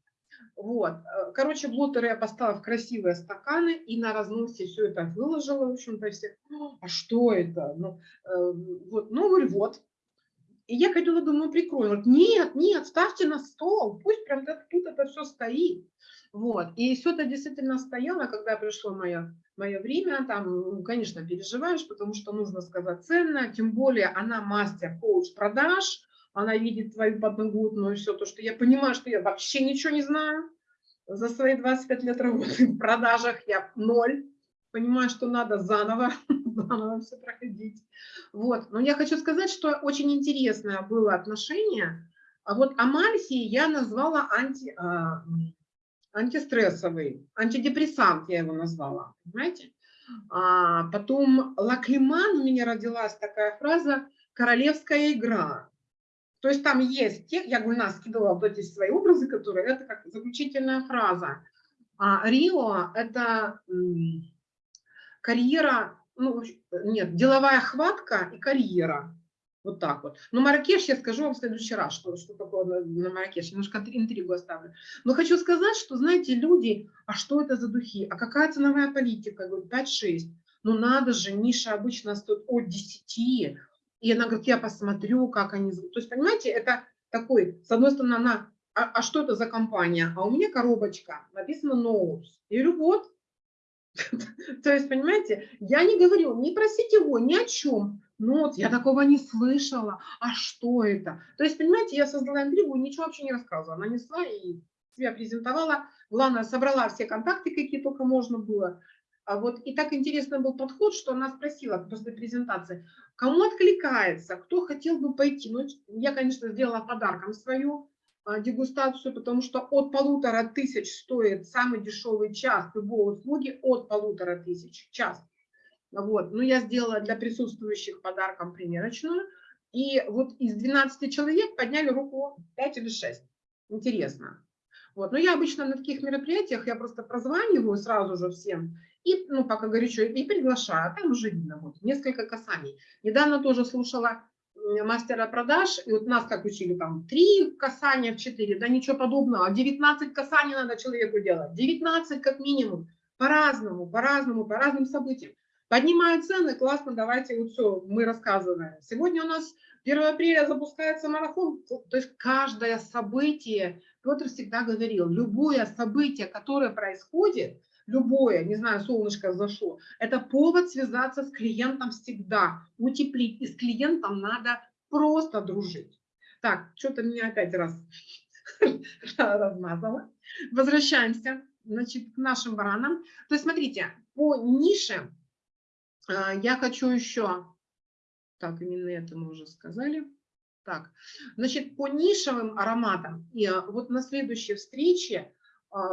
Вот. Короче, блотеры я поставила в красивые стаканы и на разносе все это выложила, в общем-то, все. А что это? Ну, э, вот, ну, говорю, вот, и я ходила, думаю, прикрою. Нет, нет, ставьте на стол, пусть прям тут это все стоит. Вот. И все это действительно стояло, когда пришло мое, мое время. Там, ну, конечно, переживаешь, потому что нужно сказать ценно, тем более она мастер коуч продаж, она видит твою подноготную, все то, что я понимаю, что я вообще ничего не знаю. За свои 25 лет работы в продажах я ноль. Понимаю, что надо заново, заново все проходить. Вот. Но я хочу сказать, что очень интересное было отношение. А вот Амальсии я назвала анти, а, антистрессовый, антидепрессант я его назвала, понимаете? А потом Лаклиман у меня родилась такая фраза «королевская игра». То есть там есть, те, я Гульна скидывала вот эти свои образы, которые, это как заключительная фраза. А Рио – это карьера, ну, нет, деловая хватка и карьера. Вот так вот. Но Маракеш я скажу вам в следующий раз, что, что такое на, на Маракеш. Немножко интригу оставлю. Но хочу сказать, что, знаете, люди, а что это за духи? А какая ценовая политика? Говорю, 5-6. Ну надо же, ниша обычно стоит от 10. И она говорит, я посмотрю, как они... То есть, понимаете, это такой, с одной стороны, она, а, а что это за компания? А у меня коробочка, написано Notes. Я говорю, вот. То есть, понимаете, я не говорю, не просите его ни о чем. Ну вот, я такого не слышала. А что это? То есть, понимаете, я создала интригу, ничего вообще не рассказывала. Нанесла и себя презентовала. Главное, собрала все контакты, какие только можно было. А вот и так интересный был подход, что она спросила после презентации, кому откликается, кто хотел бы пойти. Ну, я, конечно, сделала подарком свою дегустацию, потому что от полутора тысяч стоит самый дешевый час любой услуги, от полутора тысяч час. Вот. Но я сделала для присутствующих подарком примерочную. И вот из 12 человек подняли руку 5 или 6. Интересно. Вот. Но я обычно на таких мероприятиях, я просто прозваниваю сразу же всем, и, ну, пока горячо, и приглашаю, а там уже видно, вот, несколько касаний. Недавно тоже слушала мастера продаж, и вот нас как учили, там, три касания в четыре, да ничего подобного, 19 касаний надо человеку делать, 19 как минимум, по-разному, по-разному, по разным событиям. Поднимают цены, классно, давайте вот все, мы рассказываем. Сегодня у нас 1 апреля запускается марафон, то есть каждое событие, Петр всегда говорил, любое событие, которое происходит, любое, не знаю, солнышко зашло, это повод связаться с клиентом всегда, утеплить, и с клиентом надо просто дружить. Так, что-то меня опять раз размазало. Возвращаемся, значит, к нашим баранам. То есть, смотрите, по нише а, я хочу еще, так, именно это мы уже сказали. Так, значит, по нишевым ароматам, и а, вот на следующей встрече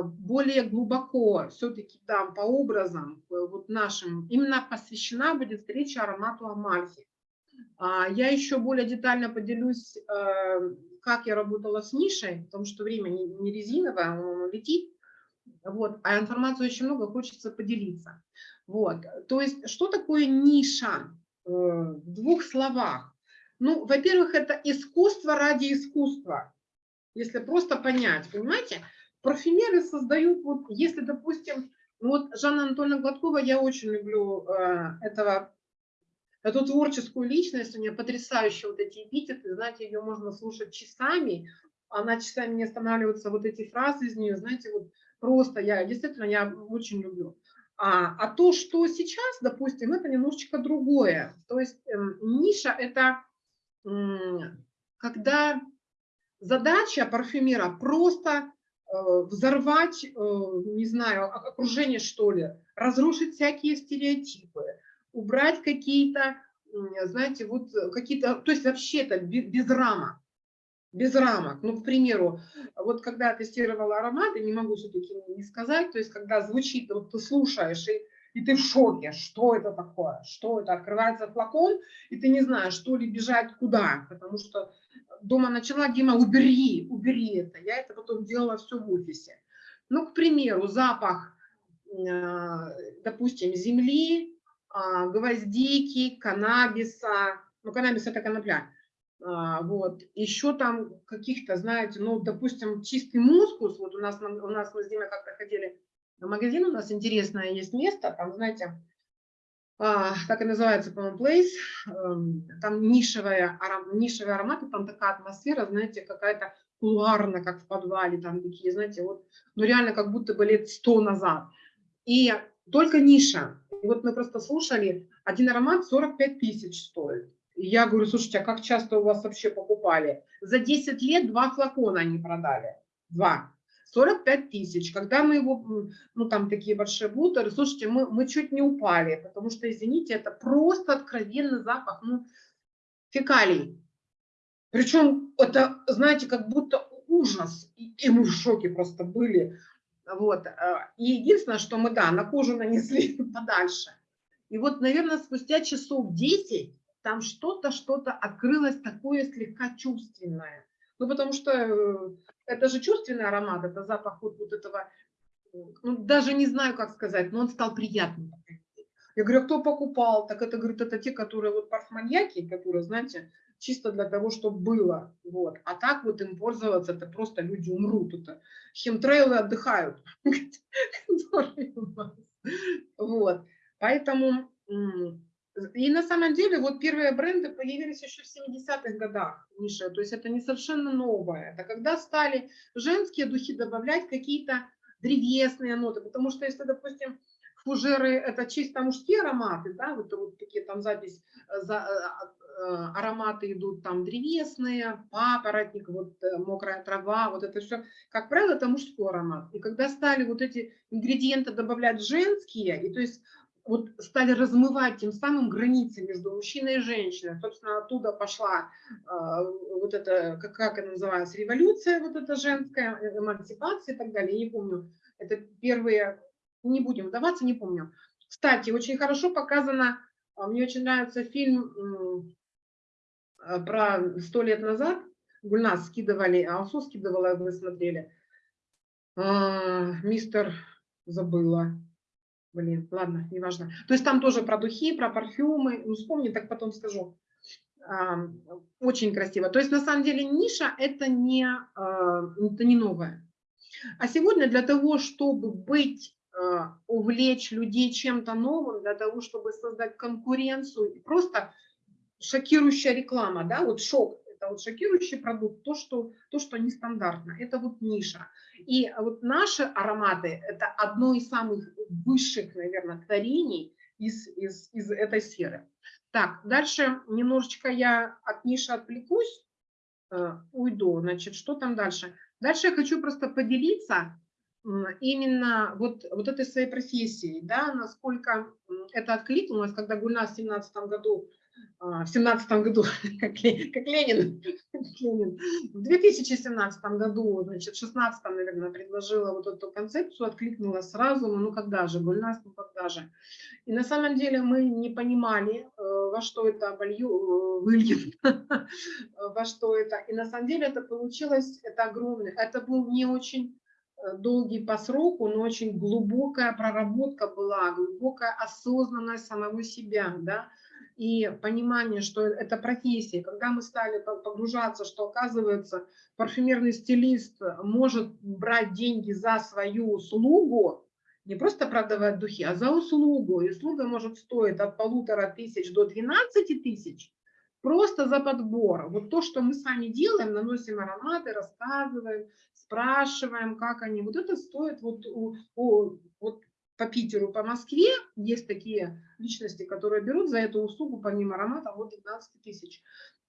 более глубоко все-таки там по образам э, вот нашим, именно посвящена будет встреча аромату Амальфи. Я еще более детально поделюсь, э, как я работала с нишей, потому что время не резиновое, оно летит, вот, а информации очень много, хочется поделиться. Вот. То есть, что такое ниша э, в двух словах? Ну, во-первых, это искусство ради искусства, если просто понять, понимаете? Парфюмеры создают, вот, если, допустим, вот Жанна Анатольевна Гладкова, я очень люблю э, этого, эту творческую личность, у нее потрясающие вот эти эпитеты, знаете, ее можно слушать часами, она часами не останавливается, вот эти фразы из нее, знаете, вот просто я, действительно, я очень люблю. А, а то, что сейчас, допустим, это немножечко другое. То есть э, ниша – это э, когда задача парфюмера просто взорвать, э, не знаю, окружение, что ли, разрушить всякие стереотипы, убрать какие-то, знаете, вот какие-то, то есть вообще это без рамок без рамок. Ну, к примеру, вот когда я тестировала ароматы, не могу все-таки не сказать, то есть когда звучит, вот ты слушаешь, и, и ты в шоке, что это такое, что это, открывается флакон, и ты не знаешь, что ли бежать куда, потому что дома начала, Дима, убери, убери это. Я это потом делала все в офисе. Ну, к примеру, запах, э, допустим, земли, а, гвоздики, каннабиса, ну, каннабис это конопля, а, вот. Еще там каких-то, знаете, ну, допустим, чистый мускус, вот у нас, у нас мы с Димой как-то ходили в магазин, у нас интересное есть место, там, знаете, а, так и называется, по-моему, Place, эм, там нишевая, аром, нишевые ароматы, там такая атмосфера, знаете, какая-то кулуарная, как в подвале, там такие, знаете, вот, ну, реально как будто бы лет сто назад. И только ниша. И вот мы просто слушали, один аромат 45 тысяч стоит. И Я говорю, слушайте, а как часто у вас вообще покупали? За 10 лет два флакона они продали. Два. 45 тысяч. Когда мы его, ну там такие большие бутеры, слушайте, мы, мы чуть не упали, потому что, извините, это просто откровенный запах, ну, фекалий. Причем это, знаете, как будто ужас. И, и мы в шоке просто были. Вот. э, И единственное, что мы, да, на кожу нанесли подальше. И вот, наверное, спустя часов 10 там что-то, что-то открылось такое слегка чувственное. Ну, потому что э, это же чувственный аромат, это запах вот, вот этого, ну, даже не знаю, как сказать, но он стал приятным. Я говорю, а кто покупал? Так это, говорит, это те, которые вот парфманьяки, которые, знаете, чисто для того, чтобы было. Вот. А так вот им пользоваться, это просто люди умрут. Это химтрейлы отдыхают. Вот. Поэтому, и на самом деле, вот первые бренды появились еще в 70-х годах, Миша, то есть это не совершенно новое. Это когда стали женские духи добавлять какие-то древесные ноты, потому что если, допустим, фужеры это чисто мужские ароматы, да, вот, вот такие там запись, э, за, э, э, ароматы идут там древесные, папоротник, вот мокрая трава, вот это все, как правило, это мужской аромат. И когда стали вот эти ингредиенты добавлять женские, и то есть вот стали размывать тем самым границы между мужчиной и женщиной. Собственно, оттуда пошла э, вот эта, как, как она называется, революция вот эта женская, э, эмансипация и так далее. Не помню, это первые, не будем вдаваться, не помню. Кстати, очень хорошо показано, а, мне очень нравится фильм э, про сто лет назад, Гульнас скидывали, а Алсу скидывала, вы смотрели. А, Мистер, забыла. Блин, ладно, неважно. То есть там тоже про духи, про парфюмы. Ну, вспомни, так потом скажу. Очень красиво. То есть на самом деле ниша это не, а, это не новое. А сегодня для того, чтобы быть, а, увлечь людей чем-то новым, для того, чтобы создать конкуренцию, просто шокирующая реклама, да, вот шок, это вот шокирующий продукт, то, что, то, что нестандартно, это вот ниша. И вот наши ароматы – это одно из самых высших, наверное, творений из, из, из этой сферы. Так, дальше немножечко я от ниши отвлекусь, э, уйду. Значит, что там дальше? Дальше я хочу просто поделиться именно вот, вот этой своей профессией, да, насколько это откликнулось, когда Гульнас в 2017 году в семнадцатом году, как, как Ленин, Ленин, в 2017 году, значит, в 16 наверное, предложила вот эту концепцию, откликнула сразу, ну, ну когда же, Гульнас, ну когда же. И на самом деле мы не понимали, э, во что это волью, э, выльет, во что это. И на самом деле это получилось, это огромное, это был не очень э, долгий по сроку, но очень глубокая проработка была, глубокая осознанность самого себя, да, и понимание, что это профессия, когда мы стали погружаться, что оказывается парфюмерный стилист может брать деньги за свою услугу, не просто продавать духи, а за услугу. И услуга может стоить от полутора тысяч до 12 тысяч, просто за подбор. Вот то, что мы сами делаем, наносим ароматы, рассказываем, спрашиваем, как они, вот это стоит вот, вот по Питеру, по Москве есть такие личности, которые берут за эту услугу помимо аромата вот 12 тысяч.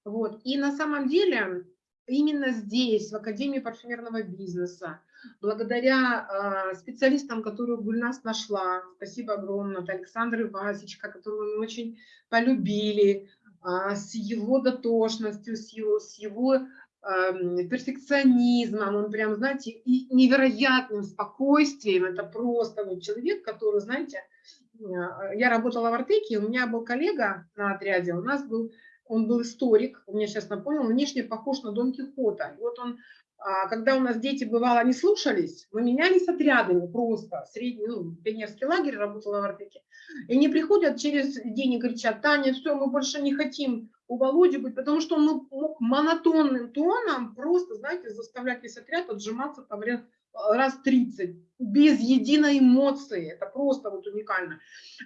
Вот. И на самом деле именно здесь, в Академии парфюмерного бизнеса, благодаря э, специалистам, которые Гульнас нашла, спасибо огромное, от Александра Васечка, которого мы очень полюбили, э, с его дотошностью, с его, с его перфекционизмом, он прям, знаете, и невероятным спокойствием. Это просто вот человек, который, знаете, э, я работала в Артеке, у меня был коллега на отряде, у нас был, он был историк, он мне сейчас напомнил, внешне похож на Дон Кихота. И вот он, а, когда у нас дети, бывало, не слушались, мы менялись отрядами просто, средний, ну, пионерский лагерь, работала в Артеке, и они приходят через день и кричат, Таня, все, мы больше не хотим у Володи быть, потому что он мог монотонным тоном просто, знаете, заставлять весь отряд отжиматься там раз 30, без единой эмоции. Это просто вот уникально.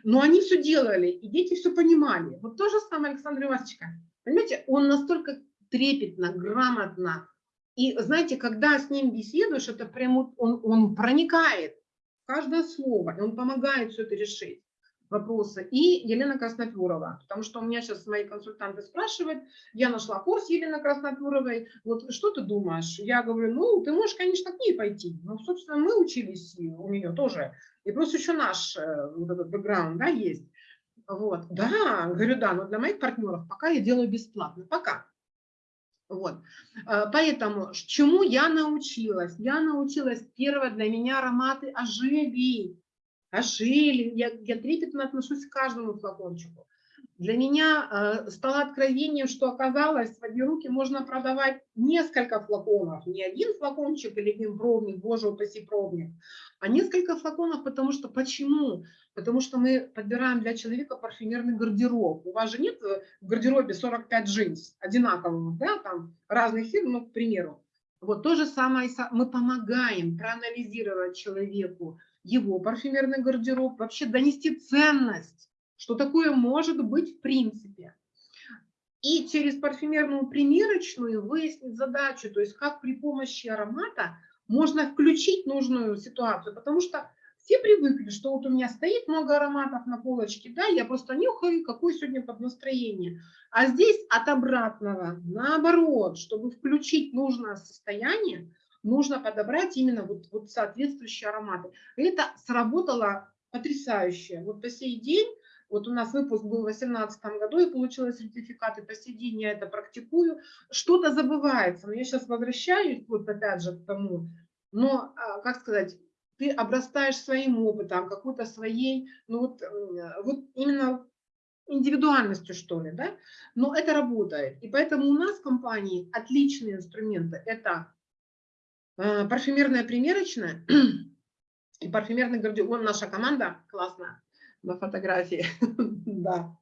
Но они все делали, и дети все понимали. Вот то же самое Александр Ивасовичка. Понимаете, он настолько трепетно, грамотно. И знаете, когда с ним беседуешь, это прям он, он проникает в каждое слово, и он помогает все это решить. вопросы, и Елена Красноперова, потому что у меня сейчас мои консультанты спрашивают, я нашла курс Елены Красноперовой, вот что ты думаешь? Я говорю, ну, ты можешь, конечно, к ней пойти, ну, собственно, мы учились у нее тоже, и просто еще наш э, вот этот бэкграунд, да, есть. Вот, да, говорю, да, но для моих партнеров пока я делаю бесплатно, пока. Вот. Э, поэтому чему я научилась? Я научилась, первое, для меня ароматы ожили ожили. Я, я трепетно отношусь к каждому флакончику. Для меня э, стало откровением, что оказалось, в одни руки можно продавать несколько флаконов. Не один флакончик или один пробник, боже упаси пробник, а несколько флаконов, потому что почему? Потому что мы подбираем для человека парфюмерный гардероб. У вас же нет в гардеробе 45 джинс одинаковых, да, там разных фирм, ну, к примеру. Вот то же самое, мы помогаем проанализировать человеку его парфюмерный гардероб, вообще донести ценность, что такое может быть в принципе. И через парфюмерную примерочную выяснить задачу, то есть как при помощи аромата можно включить нужную ситуацию, потому что все привыкли, что вот у меня стоит много ароматов на полочке, да, я просто нюхаю, какое сегодня под настроение. А здесь от обратного, наоборот, чтобы включить нужное состояние, нужно подобрать именно вот, вот соответствующие ароматы. Это сработало потрясающе. Вот по сей день, вот у нас выпуск был в 2018 году, и получила сертификат, и по сей день я это практикую. Что-то забывается, но я сейчас возвращаюсь вот опять же к тому, но, а, как сказать, ты обрастаешь своим опытом, какой-то своей, ну вот, вот именно индивидуальностью, что ли, да, но это работает. И поэтому у нас в компании отличные инструменты. Это Э, парфюмерная примерочная и парфюмерный гардероб. Вон наша команда классная на фотографии. да.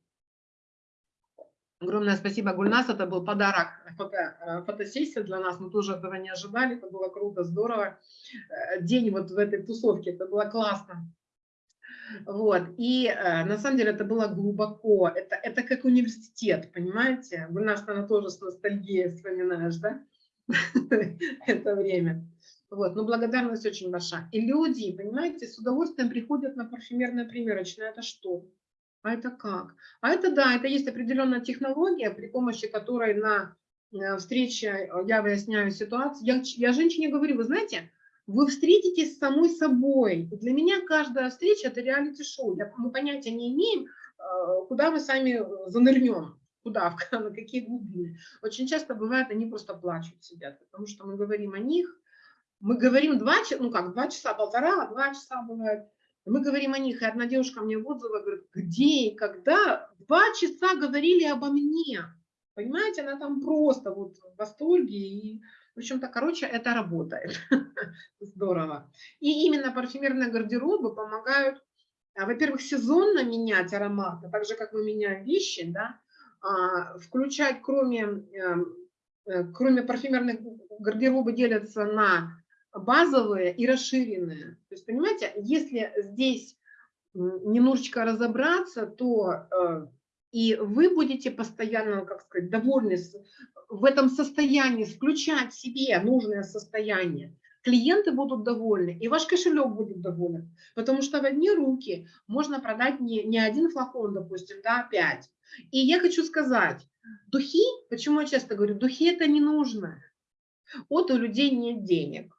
Огромное спасибо, Гульнас. Это был подарок, фото, э, фотосессия для нас. Мы тоже этого не ожидали. Это было круто, здорово. Э, день вот в этой тусовке. Это было классно. Вот. И э, на самом деле это было глубоко. Это, это как университет, понимаете? Гульнас, она тоже с ностальгией вспоминаешь, да? это время. Вот, но благодарность очень большая. И люди, понимаете, с удовольствием приходят на парфюмерное примерочное. Это что? А это как? А это да, это есть определенная технология, при помощи которой на э, встрече э, я выясняю ситуацию. Я, я женщине говорю, вы знаете, вы встретитесь с самой собой. И для меня каждая встреча – это реалити-шоу. Мы понятия не имеем, э, куда мы сами занырнем куда, на какие глубины. Очень часто бывает, они просто плачут, сидят, потому что мы говорим о них, мы говорим два часа, ну как, два часа, полтора, два часа бывает, мы говорим о них, и одна девушка мне в отзывах говорит, где и когда два часа говорили обо мне. Понимаете, она там просто вот в восторге. И, в общем-то, короче, это работает. Здорово. И именно парфюмерные гардеробы помогают, а, во-первых, сезонно менять ароматы, так же, как мы меняем вещи, да, а, включать, кроме, эм, э, кроме парфюмерных гардероба, делятся на базовые и расширенные. То есть, понимаете, если здесь немножечко разобраться, то э, и вы будете постоянно, как сказать, довольны в этом состоянии, включать себе нужное состояние, клиенты будут довольны, и ваш кошелек будет доволен, потому что в одни руки можно продать не, не один флакон, допустим, да, пять. И я хочу сказать, духи, почему я часто говорю, духи это не нужно, вот у людей нет денег.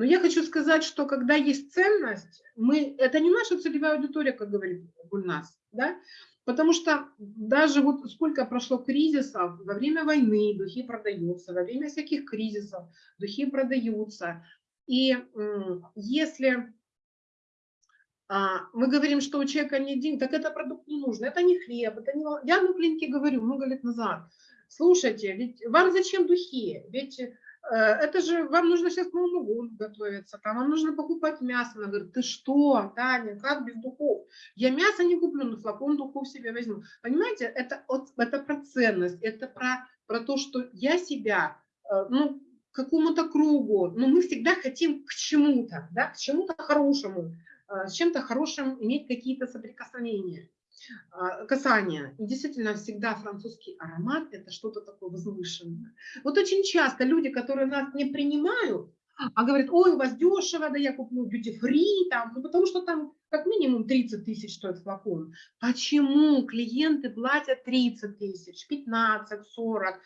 Но я хочу сказать, что когда есть ценность, мы, это не наша целевая аудитория, как говорит Гульнас, да? Потому что даже вот сколько прошло кризисов, во время войны духи продаются, во время всяких кризисов духи продаются. И если а, мы говорим, что у человека нет денег, так это продукт не нужен, это не хлеб, это не... Я на клинике говорю много лет назад, слушайте, ведь вам зачем духи? Ведь это же вам нужно сейчас к Новому году готовиться, там вам нужно покупать мясо. Она говорит, ты что, Таня, как без духов? Я мясо не куплю, но флакон духов себе возьму. Понимаете, это, это про ценность, это про, про то, что я себя, э, ну, какому-то кругу, но мы всегда хотим к чему-то, да, к чему-то хорошему, э, с чем-то хорошим иметь какие-то соприкосновения. А, касание. И действительно всегда французский аромат – это что-то такое возвышенное. Вот очень часто люди, которые нас не принимают, а говорит, ой, у вас дешево, да я куплю duty-free, там, ну, потому что там как минимум 30 тысяч стоит флакон. Почему клиенты платят 30 тысяч, 15, 40?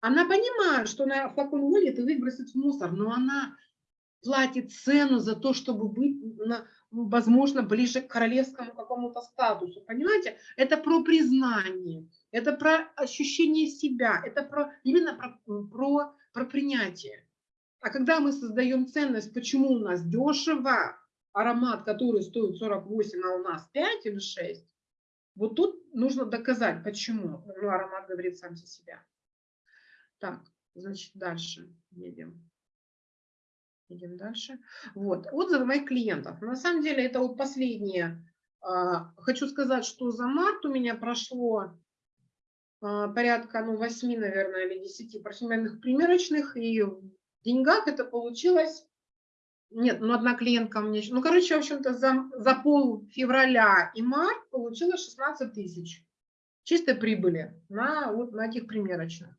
Она понимает, что на флакон выльет и выбросит в мусор, но она платит цену за то, чтобы быть, на, возможно, ближе к королевскому какому-то статусу. Понимаете? Это про признание, это про ощущение себя, это про, именно про, про, про принятие. А когда мы создаем ценность, почему у нас дешево, аромат, который стоит 48, а у нас 5 или 6, вот тут нужно доказать, почему. Ну, аромат говорит сам за себя. Так, значит, дальше едем. Идем дальше. Вот, отзывы моих клиентов. На самом деле это вот последнее. А, хочу сказать, что за март у меня прошло а, порядка ну, 8, наверное, или 10 парфюмерных примерочных, и в деньгах это получилось... Нет, ну одна клиентка мне. Ну, короче, в общем-то, за, за пол февраля и март получилось 16 тысяч чистой прибыли на, вот, на этих примерочных.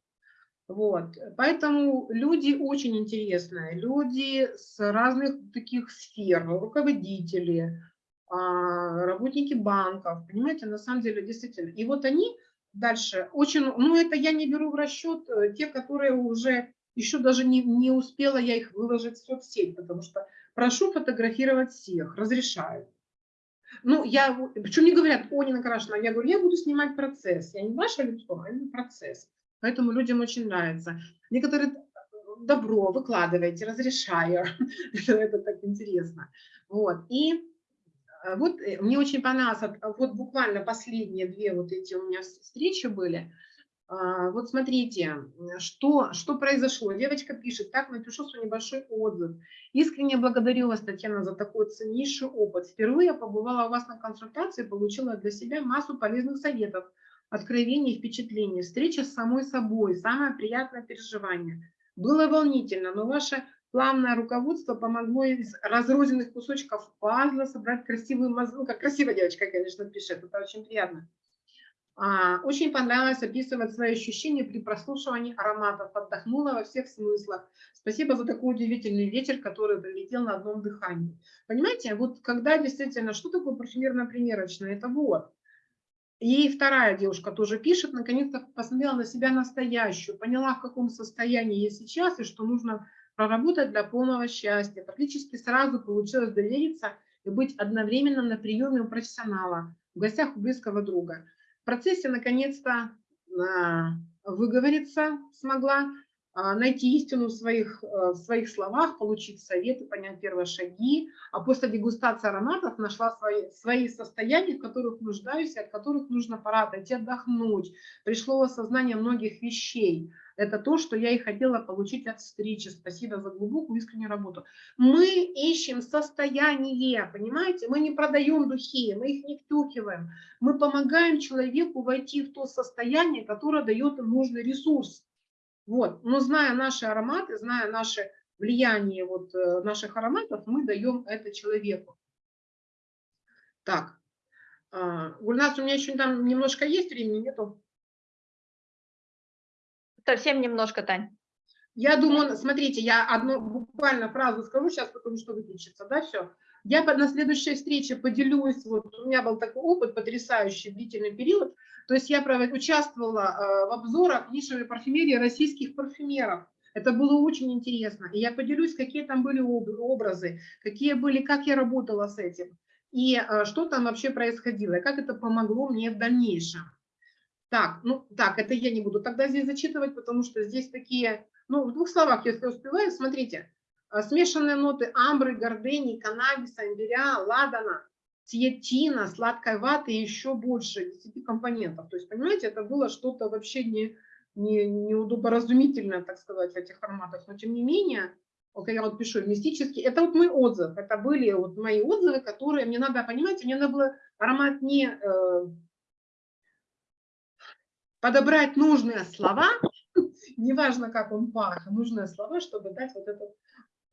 Вот. Поэтому люди очень интересные, люди с разных таких сфер, руководители, а, работники банков, понимаете, на самом деле действительно. И вот они дальше очень, ну это я не беру в расчет э, те, которые уже еще даже не, не успела я их выложить в соцсеть, потому что прошу фотографировать всех, разрешаю. Ну, я, причем мне говорят, о, Нина Крашина, я говорю, я буду снимать процесс, я не ваше лицо, а именно процесс. Поэтому людям очень нравится. Некоторые добро выкладываете, разрешаю. это, это так интересно. Вот. И э, вот э, мне очень понравилось, вот буквально последние две вот эти у меня встречи были. А, вот смотрите, что, что произошло. Девочка пишет, так напишу свой небольшой отзыв. Искренне благодарю вас, Татьяна, за такой ценнейший опыт. Впервые я побывала у вас на консультации, получила для себя массу полезных советов откровений и впечатлений, встреча с самой собой, самое приятное переживание. Было волнительно, но ваше плавное руководство помогло из разрозненных кусочков пазла собрать красивую мозгу. Ну, как красивая девочка, конечно, пишет, это очень приятно. А, очень понравилось описывать свои ощущения при прослушивании ароматов, отдохнула во всех смыслах. Спасибо за такой удивительный ветер, который прилетел на одном дыхании. Понимаете, вот когда действительно, что такое парфюмерно-примерочное? Это вот, и вторая девушка тоже пишет, наконец-то посмотрела на себя настоящую, поняла, в каком состоянии я сейчас и что нужно проработать для полного счастья. Практически сразу получилось довериться и быть одновременно на приеме у профессионала, в гостях у близкого друга. В процессе наконец-то а, выговориться смогла, найти истину в своих, э, в своих словах, получить советы, понять первые шаги, а после дегустации ароматов нашла свои, свои состояния, в которых нуждаюсь, от которых нужно пора отдохнуть. Пришло осознание многих вещей. Это то, что я и хотела получить от встречи. Спасибо за глубокую искреннюю работу. Мы ищем состояние, понимаете? Мы не продаем духи, мы их не втюхиваем. Мы помогаем человеку войти в то состояние, которое дает им нужный ресурс. Вот. Но зная наши ароматы, зная наше влияние вот э, наших ароматов, мы даем это человеку. Так, а, Гульнас, у меня еще там немножко есть времени, нету? Совсем немножко, Тань. Я думаю, смотрите, я одну буквально фразу скажу сейчас, потому что выключится, да, все. Я на следующей встрече поделюсь, вот у меня был такой опыт потрясающий, длительный период, то есть я участвовала э, в обзорах нишевой парфюмерии российских парфюмеров. Это было очень интересно. И я поделюсь, какие там были образы, какие были, как я работала с этим, и э, что там вообще происходило, и как это помогло мне в дальнейшем. Так, ну так, это я не буду тогда здесь зачитывать, потому что здесь такие, ну в двух словах, если успеваю, смотрите, смешанные ноты амбры, гордени, каннабиса, имбиря, ладана, циетина, сладкой ваты и еще больше, 10 компонентов. То есть, понимаете, это было что-то вообще не, не, неудоборазумительное, так сказать, в этих форматах. Но тем не менее, вот я вот пишу мистический, это вот мой отзыв, это были вот мои отзывы, которые мне надо, понимаете, мне надо было аромат не э, подобрать нужные слова, неважно, как он пах, нужные слова, чтобы дать вот этот а,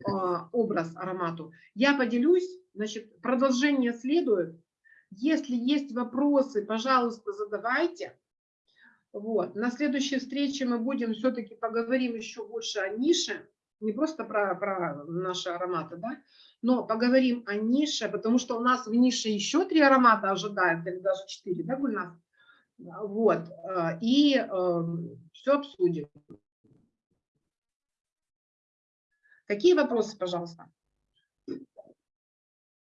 образ аромату. Я поделюсь, значит, продолжение следует. Если есть вопросы, пожалуйста, задавайте. Вот. На следующей встрече мы будем все-таки поговорим еще больше о нише. не просто про, про наши ароматы, да, но поговорим о нише, потому что у нас в нише еще три аромата ожидают, или даже четыре, да, Гульнас? Вот, э, и э, все обсудим. Какие вопросы, пожалуйста?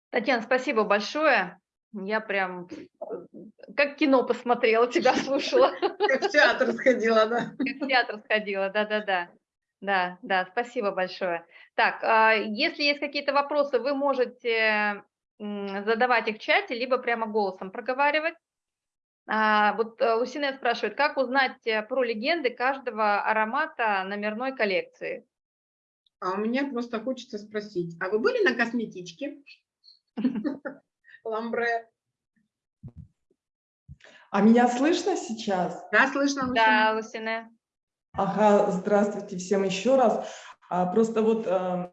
Татьяна, спасибо большое. Я прям как кино посмотрела, тебя слушала. Как в театр сходила, да? Как в театр сходила, да-да-да. Да, да, спасибо большое. Так, а, если есть какие-то вопросы, вы можете задавать их в чате, либо прямо голосом проговаривать. А, вот э, Лусине спрашивает, как узнать э, про легенды каждого аромата номерной коллекции? А у меня просто хочется спросить, а вы были на косметичке? Ламбре. А меня слышно сейчас? Да, слышно. Да, Лусине. Ага, здравствуйте всем еще раз. А, просто вот э,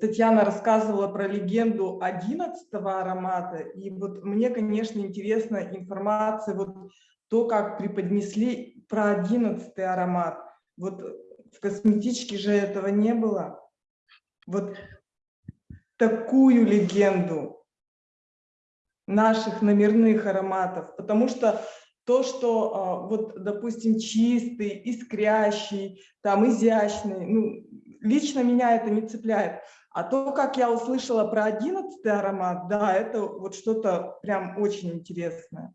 Татьяна рассказывала про легенду 11 аромата, и вот мне, конечно, интересна информация, вот то, как преподнесли про 11 аромат. Вот в косметичке же этого не было. Вот такую легенду наших номерных ароматов, потому что то, что а, вот, допустим, чистый, искрящий, там, изящный, ну, лично меня это не цепляет. А то, как я услышала про одиннадцатый аромат, да, это вот что-то прям очень интересное.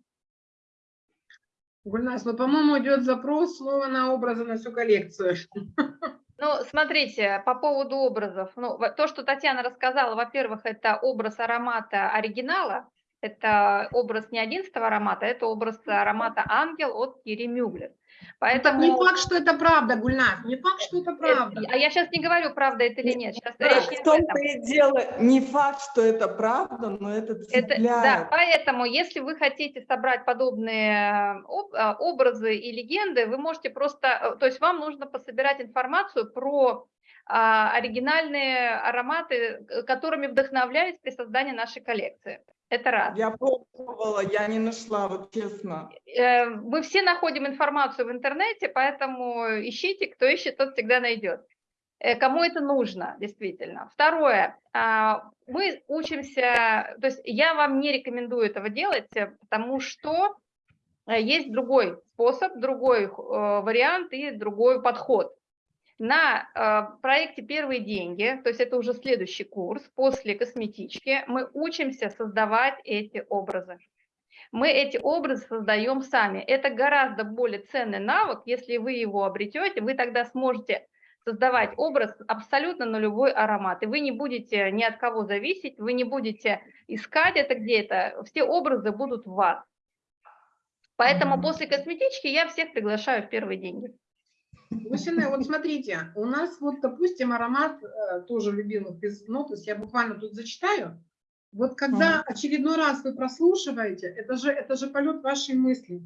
Гульнас, ну, по-моему, идет запрос снова на образы на всю коллекцию. Ну, смотрите, по поводу образов. Ну, то, что Татьяна рассказала, во-первых, это образ аромата оригинала, это образ не 11 аромата, это образ аромата «Ангел» от Кири Мюглер. Поэтому... Не факт, что это правда, Гульнас, не факт, что это правда. А я сейчас не говорю, правда это или нет. Сейчас да, речь в том-то и дело, не факт, что это правда, но это цепляет. Это, да, поэтому, если вы хотите собрать подобные а, образы и легенды, вы можете просто, э, то есть вам нужно пособирать информацию про а, оригинальные ароматы, которыми вдохновлялись при создании нашей коллекции. Это раз. Я пробовала, я не нашла, вот честно. Э, мы все находим информацию в интернете, поэтому ищите, кто ищет, тот всегда найдет. Э, кому это нужно, действительно. Второе, а, мы учимся, то есть я вам не рекомендую этого делать, э, потому что есть другой способ, другой вариант и другой подход. На э, проекте «Первые деньги», то есть это уже следующий курс, после косметички, мы учимся создавать эти образы. Мы эти образы создаем сами. Это гораздо более ценный навык. Если вы его обретете, вы тогда сможете создавать образ абсолютно на любой аромат. И вы не будете ни от кого зависеть, вы не будете искать это где-то. Все образы будут в вас. Поэтому после косметички я всех приглашаю в первые деньги. Лусине, вот смотрите, у нас вот, допустим, аромат э, тоже любимых без ну, то есть я буквально тут зачитаю. Вот когда очередной раз вы прослушиваете, это же, это же полет вашей мысли.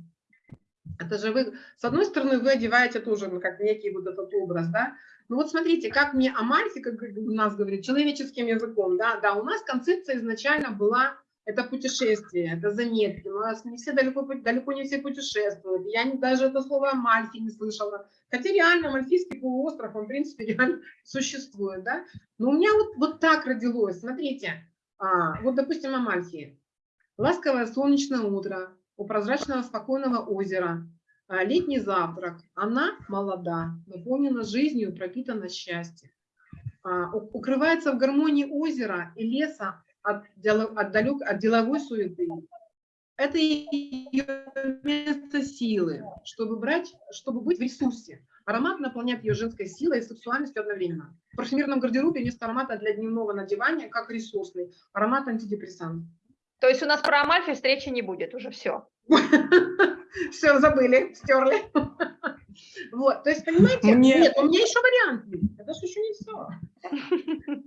Это же вы, с одной стороны, вы одеваете тоже ну, как некий вот этот образ, да. Ну вот смотрите, как мне Амальфи, как у нас говорит, человеческим языком, да, да, у нас концепция изначально была это путешествие, это заметки. У нас не все далеко, далеко не все путешествуют. Я даже это слово Амальфи не слышала. Хотя реально Мальфийский полуостров, он в принципе реально существует. Да? Но у меня вот, вот так родилось. Смотрите, а, вот допустим Амальфи. Ласковое солнечное утро у прозрачного спокойного озера. А, летний завтрак. Она молода, наполнена жизнью, пропитана счастьем. А, укрывается в гармонии озера и леса от, от, далек, от деловой суеты. Это ее место силы, чтобы брать, чтобы быть в ресурсе. Аромат наполняет ее женской силой и сексуальностью одновременно. В парфюмерном гардеробе вместо аромата для дневного надевания, как ресурсный, аромат антидепрессант. То есть у нас про Амальфи встречи не будет уже, все. Все, забыли, стерли. Вот, то есть, понимаете, Мне... нет, у меня еще вариант есть. Это же еще не все.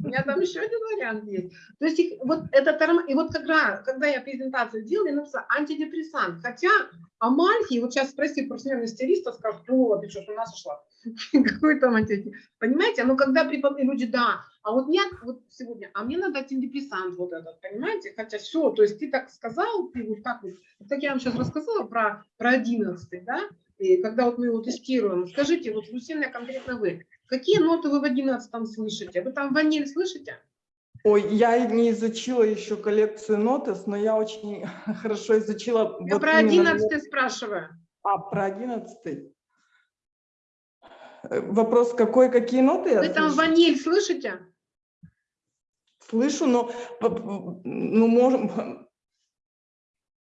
У меня там еще один вариант есть. То есть, их, вот этот и вот когда, когда я презентацию делала, я написала антидепрессант. Хотя Амальфи, вот сейчас спроси парфюмерного стилиста, скажут, о, ты что, с ума сошла? Какой там антидепрессант? Понимаете, ну когда препод... люди, да, а вот нет, вот сегодня, а мне надо антидепрессант вот этот, понимаете? Хотя все, то есть ты так сказал, ты вот так вот, так я вам сейчас рассказала про, про 11, да? И когда вот мы его тестируем, скажите, вот, Лусина, конкретно вы, какие ноты вы в 11 слышите? Вы там ваниль слышите? Ой, я не изучила еще коллекцию нотес, но я очень хорошо изучила... Я вот про именно 11 спрашиваю. А, про одиннадцатый. Э, Вопрос, какой, какие ноты я Вы там слышу? ваниль слышите? Слышу, но, ну, можем,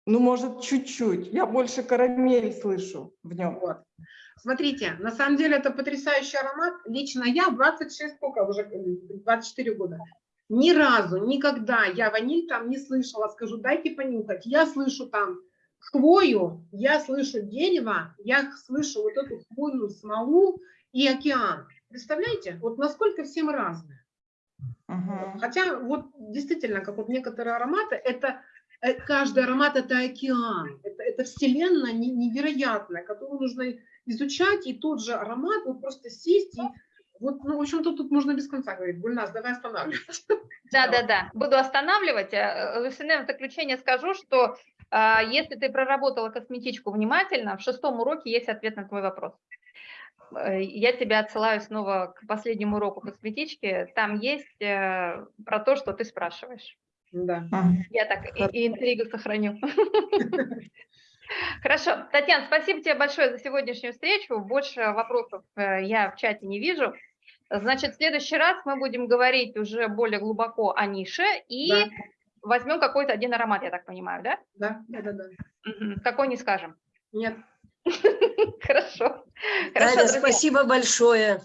ну, может, чуть-чуть. Я больше карамель слышу в нем. Вот. Смотрите, на самом деле это потрясающий аромат. Лично я 26, сколько уже, 24 года. Ни разу, никогда я ваниль там не слышала. Скажу, дайте понюхать. Я слышу там хвою, я слышу дерево, я слышу вот эту хвойную смолу и океан. Представляете? Вот насколько все мы разные. Мгм. Хотя вот действительно, как вот некоторые ароматы, это э, каждый аромат это океан, это, это вселенная не- невероятная, которую нужно изучать, и тот же аромат, вот просто сесть и вот, ну, в общем-то, тут можно без конца говорить. Гульнас, давай останавливать. Да, да, да. Буду останавливать. Э, Лусине, в заключение скажу, что а, если ты проработала косметичку внимательно, в шестом уроке есть ответ на твой вопрос. Э, Я тебя отсылаю снова к последнему уроку косметички. Там есть э, про то, что ты спрашиваешь. Да. Мгм. Я так и, и интригу сохраню. Хорошо. Татьяна, спасибо тебе большое за сегодняшнюю встречу. Больше вопросов э, я в чате не вижу. Значит, в следующий раз мы будем говорить уже более глубоко о нише и Да. возьмем какой-то один аромат, я так понимаю, да? Да, да, да, да. Какой не скажем. Нет. Хорошо. Хорошо, спасибо большое.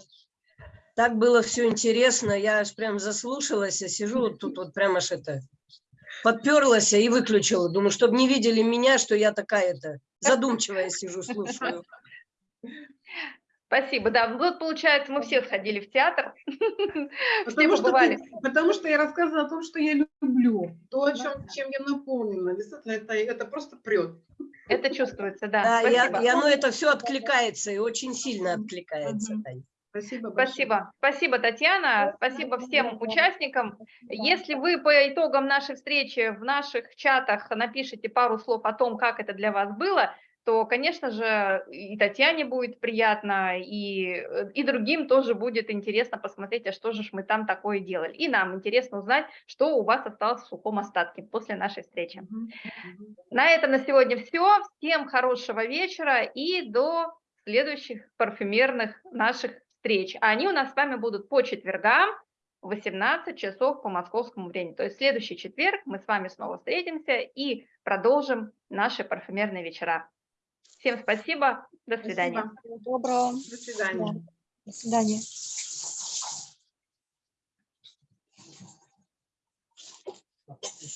Так было все интересно. Я аж прям заслушалась, а сижу вот тут вот прям аж это подперлась и выключила. Думаю, чтобы не видели меня, что я такая-то задумчивая сижу, слушаю. Спасибо, да. Ну, Вот, получается, мы все сходили в театр. Все Потому что, побывали. ты- потому что я рассказывала о том, что я люблю, то, о чем, чем я наполнена. Действительно, это, это просто прет. Это чувствуется, да. Да, и, Спасибо. и оно это все откликается, и очень сильно откликается. Мгм. Спасибо большое. Спасибо. Спасибо, Татьяна. Спасибо всем участникам. Если вы по итогам нашей встречи в наших чатах напишите пару слов о том, как это для вас было, то, конечно же, и Татьяне будет приятно, и, э, и другим тоже будет интересно посмотреть, а что же мы там такое делали. И нам интересно узнать, что у вас осталось в сухом остатке после нашей встречи. На этом на сегодня все. Всем хорошего вечера и до следующих парфюмерных наших встреч. А они у нас с вами будут по четвергам в 18 часов по московскому времени. То есть следующий четверг мы с вами снова встретимся и продолжим наши парфюмерные вечера. Всем спасибо. До свидания. Спасибо. Доброго. До свидания. До свидания. До свидания.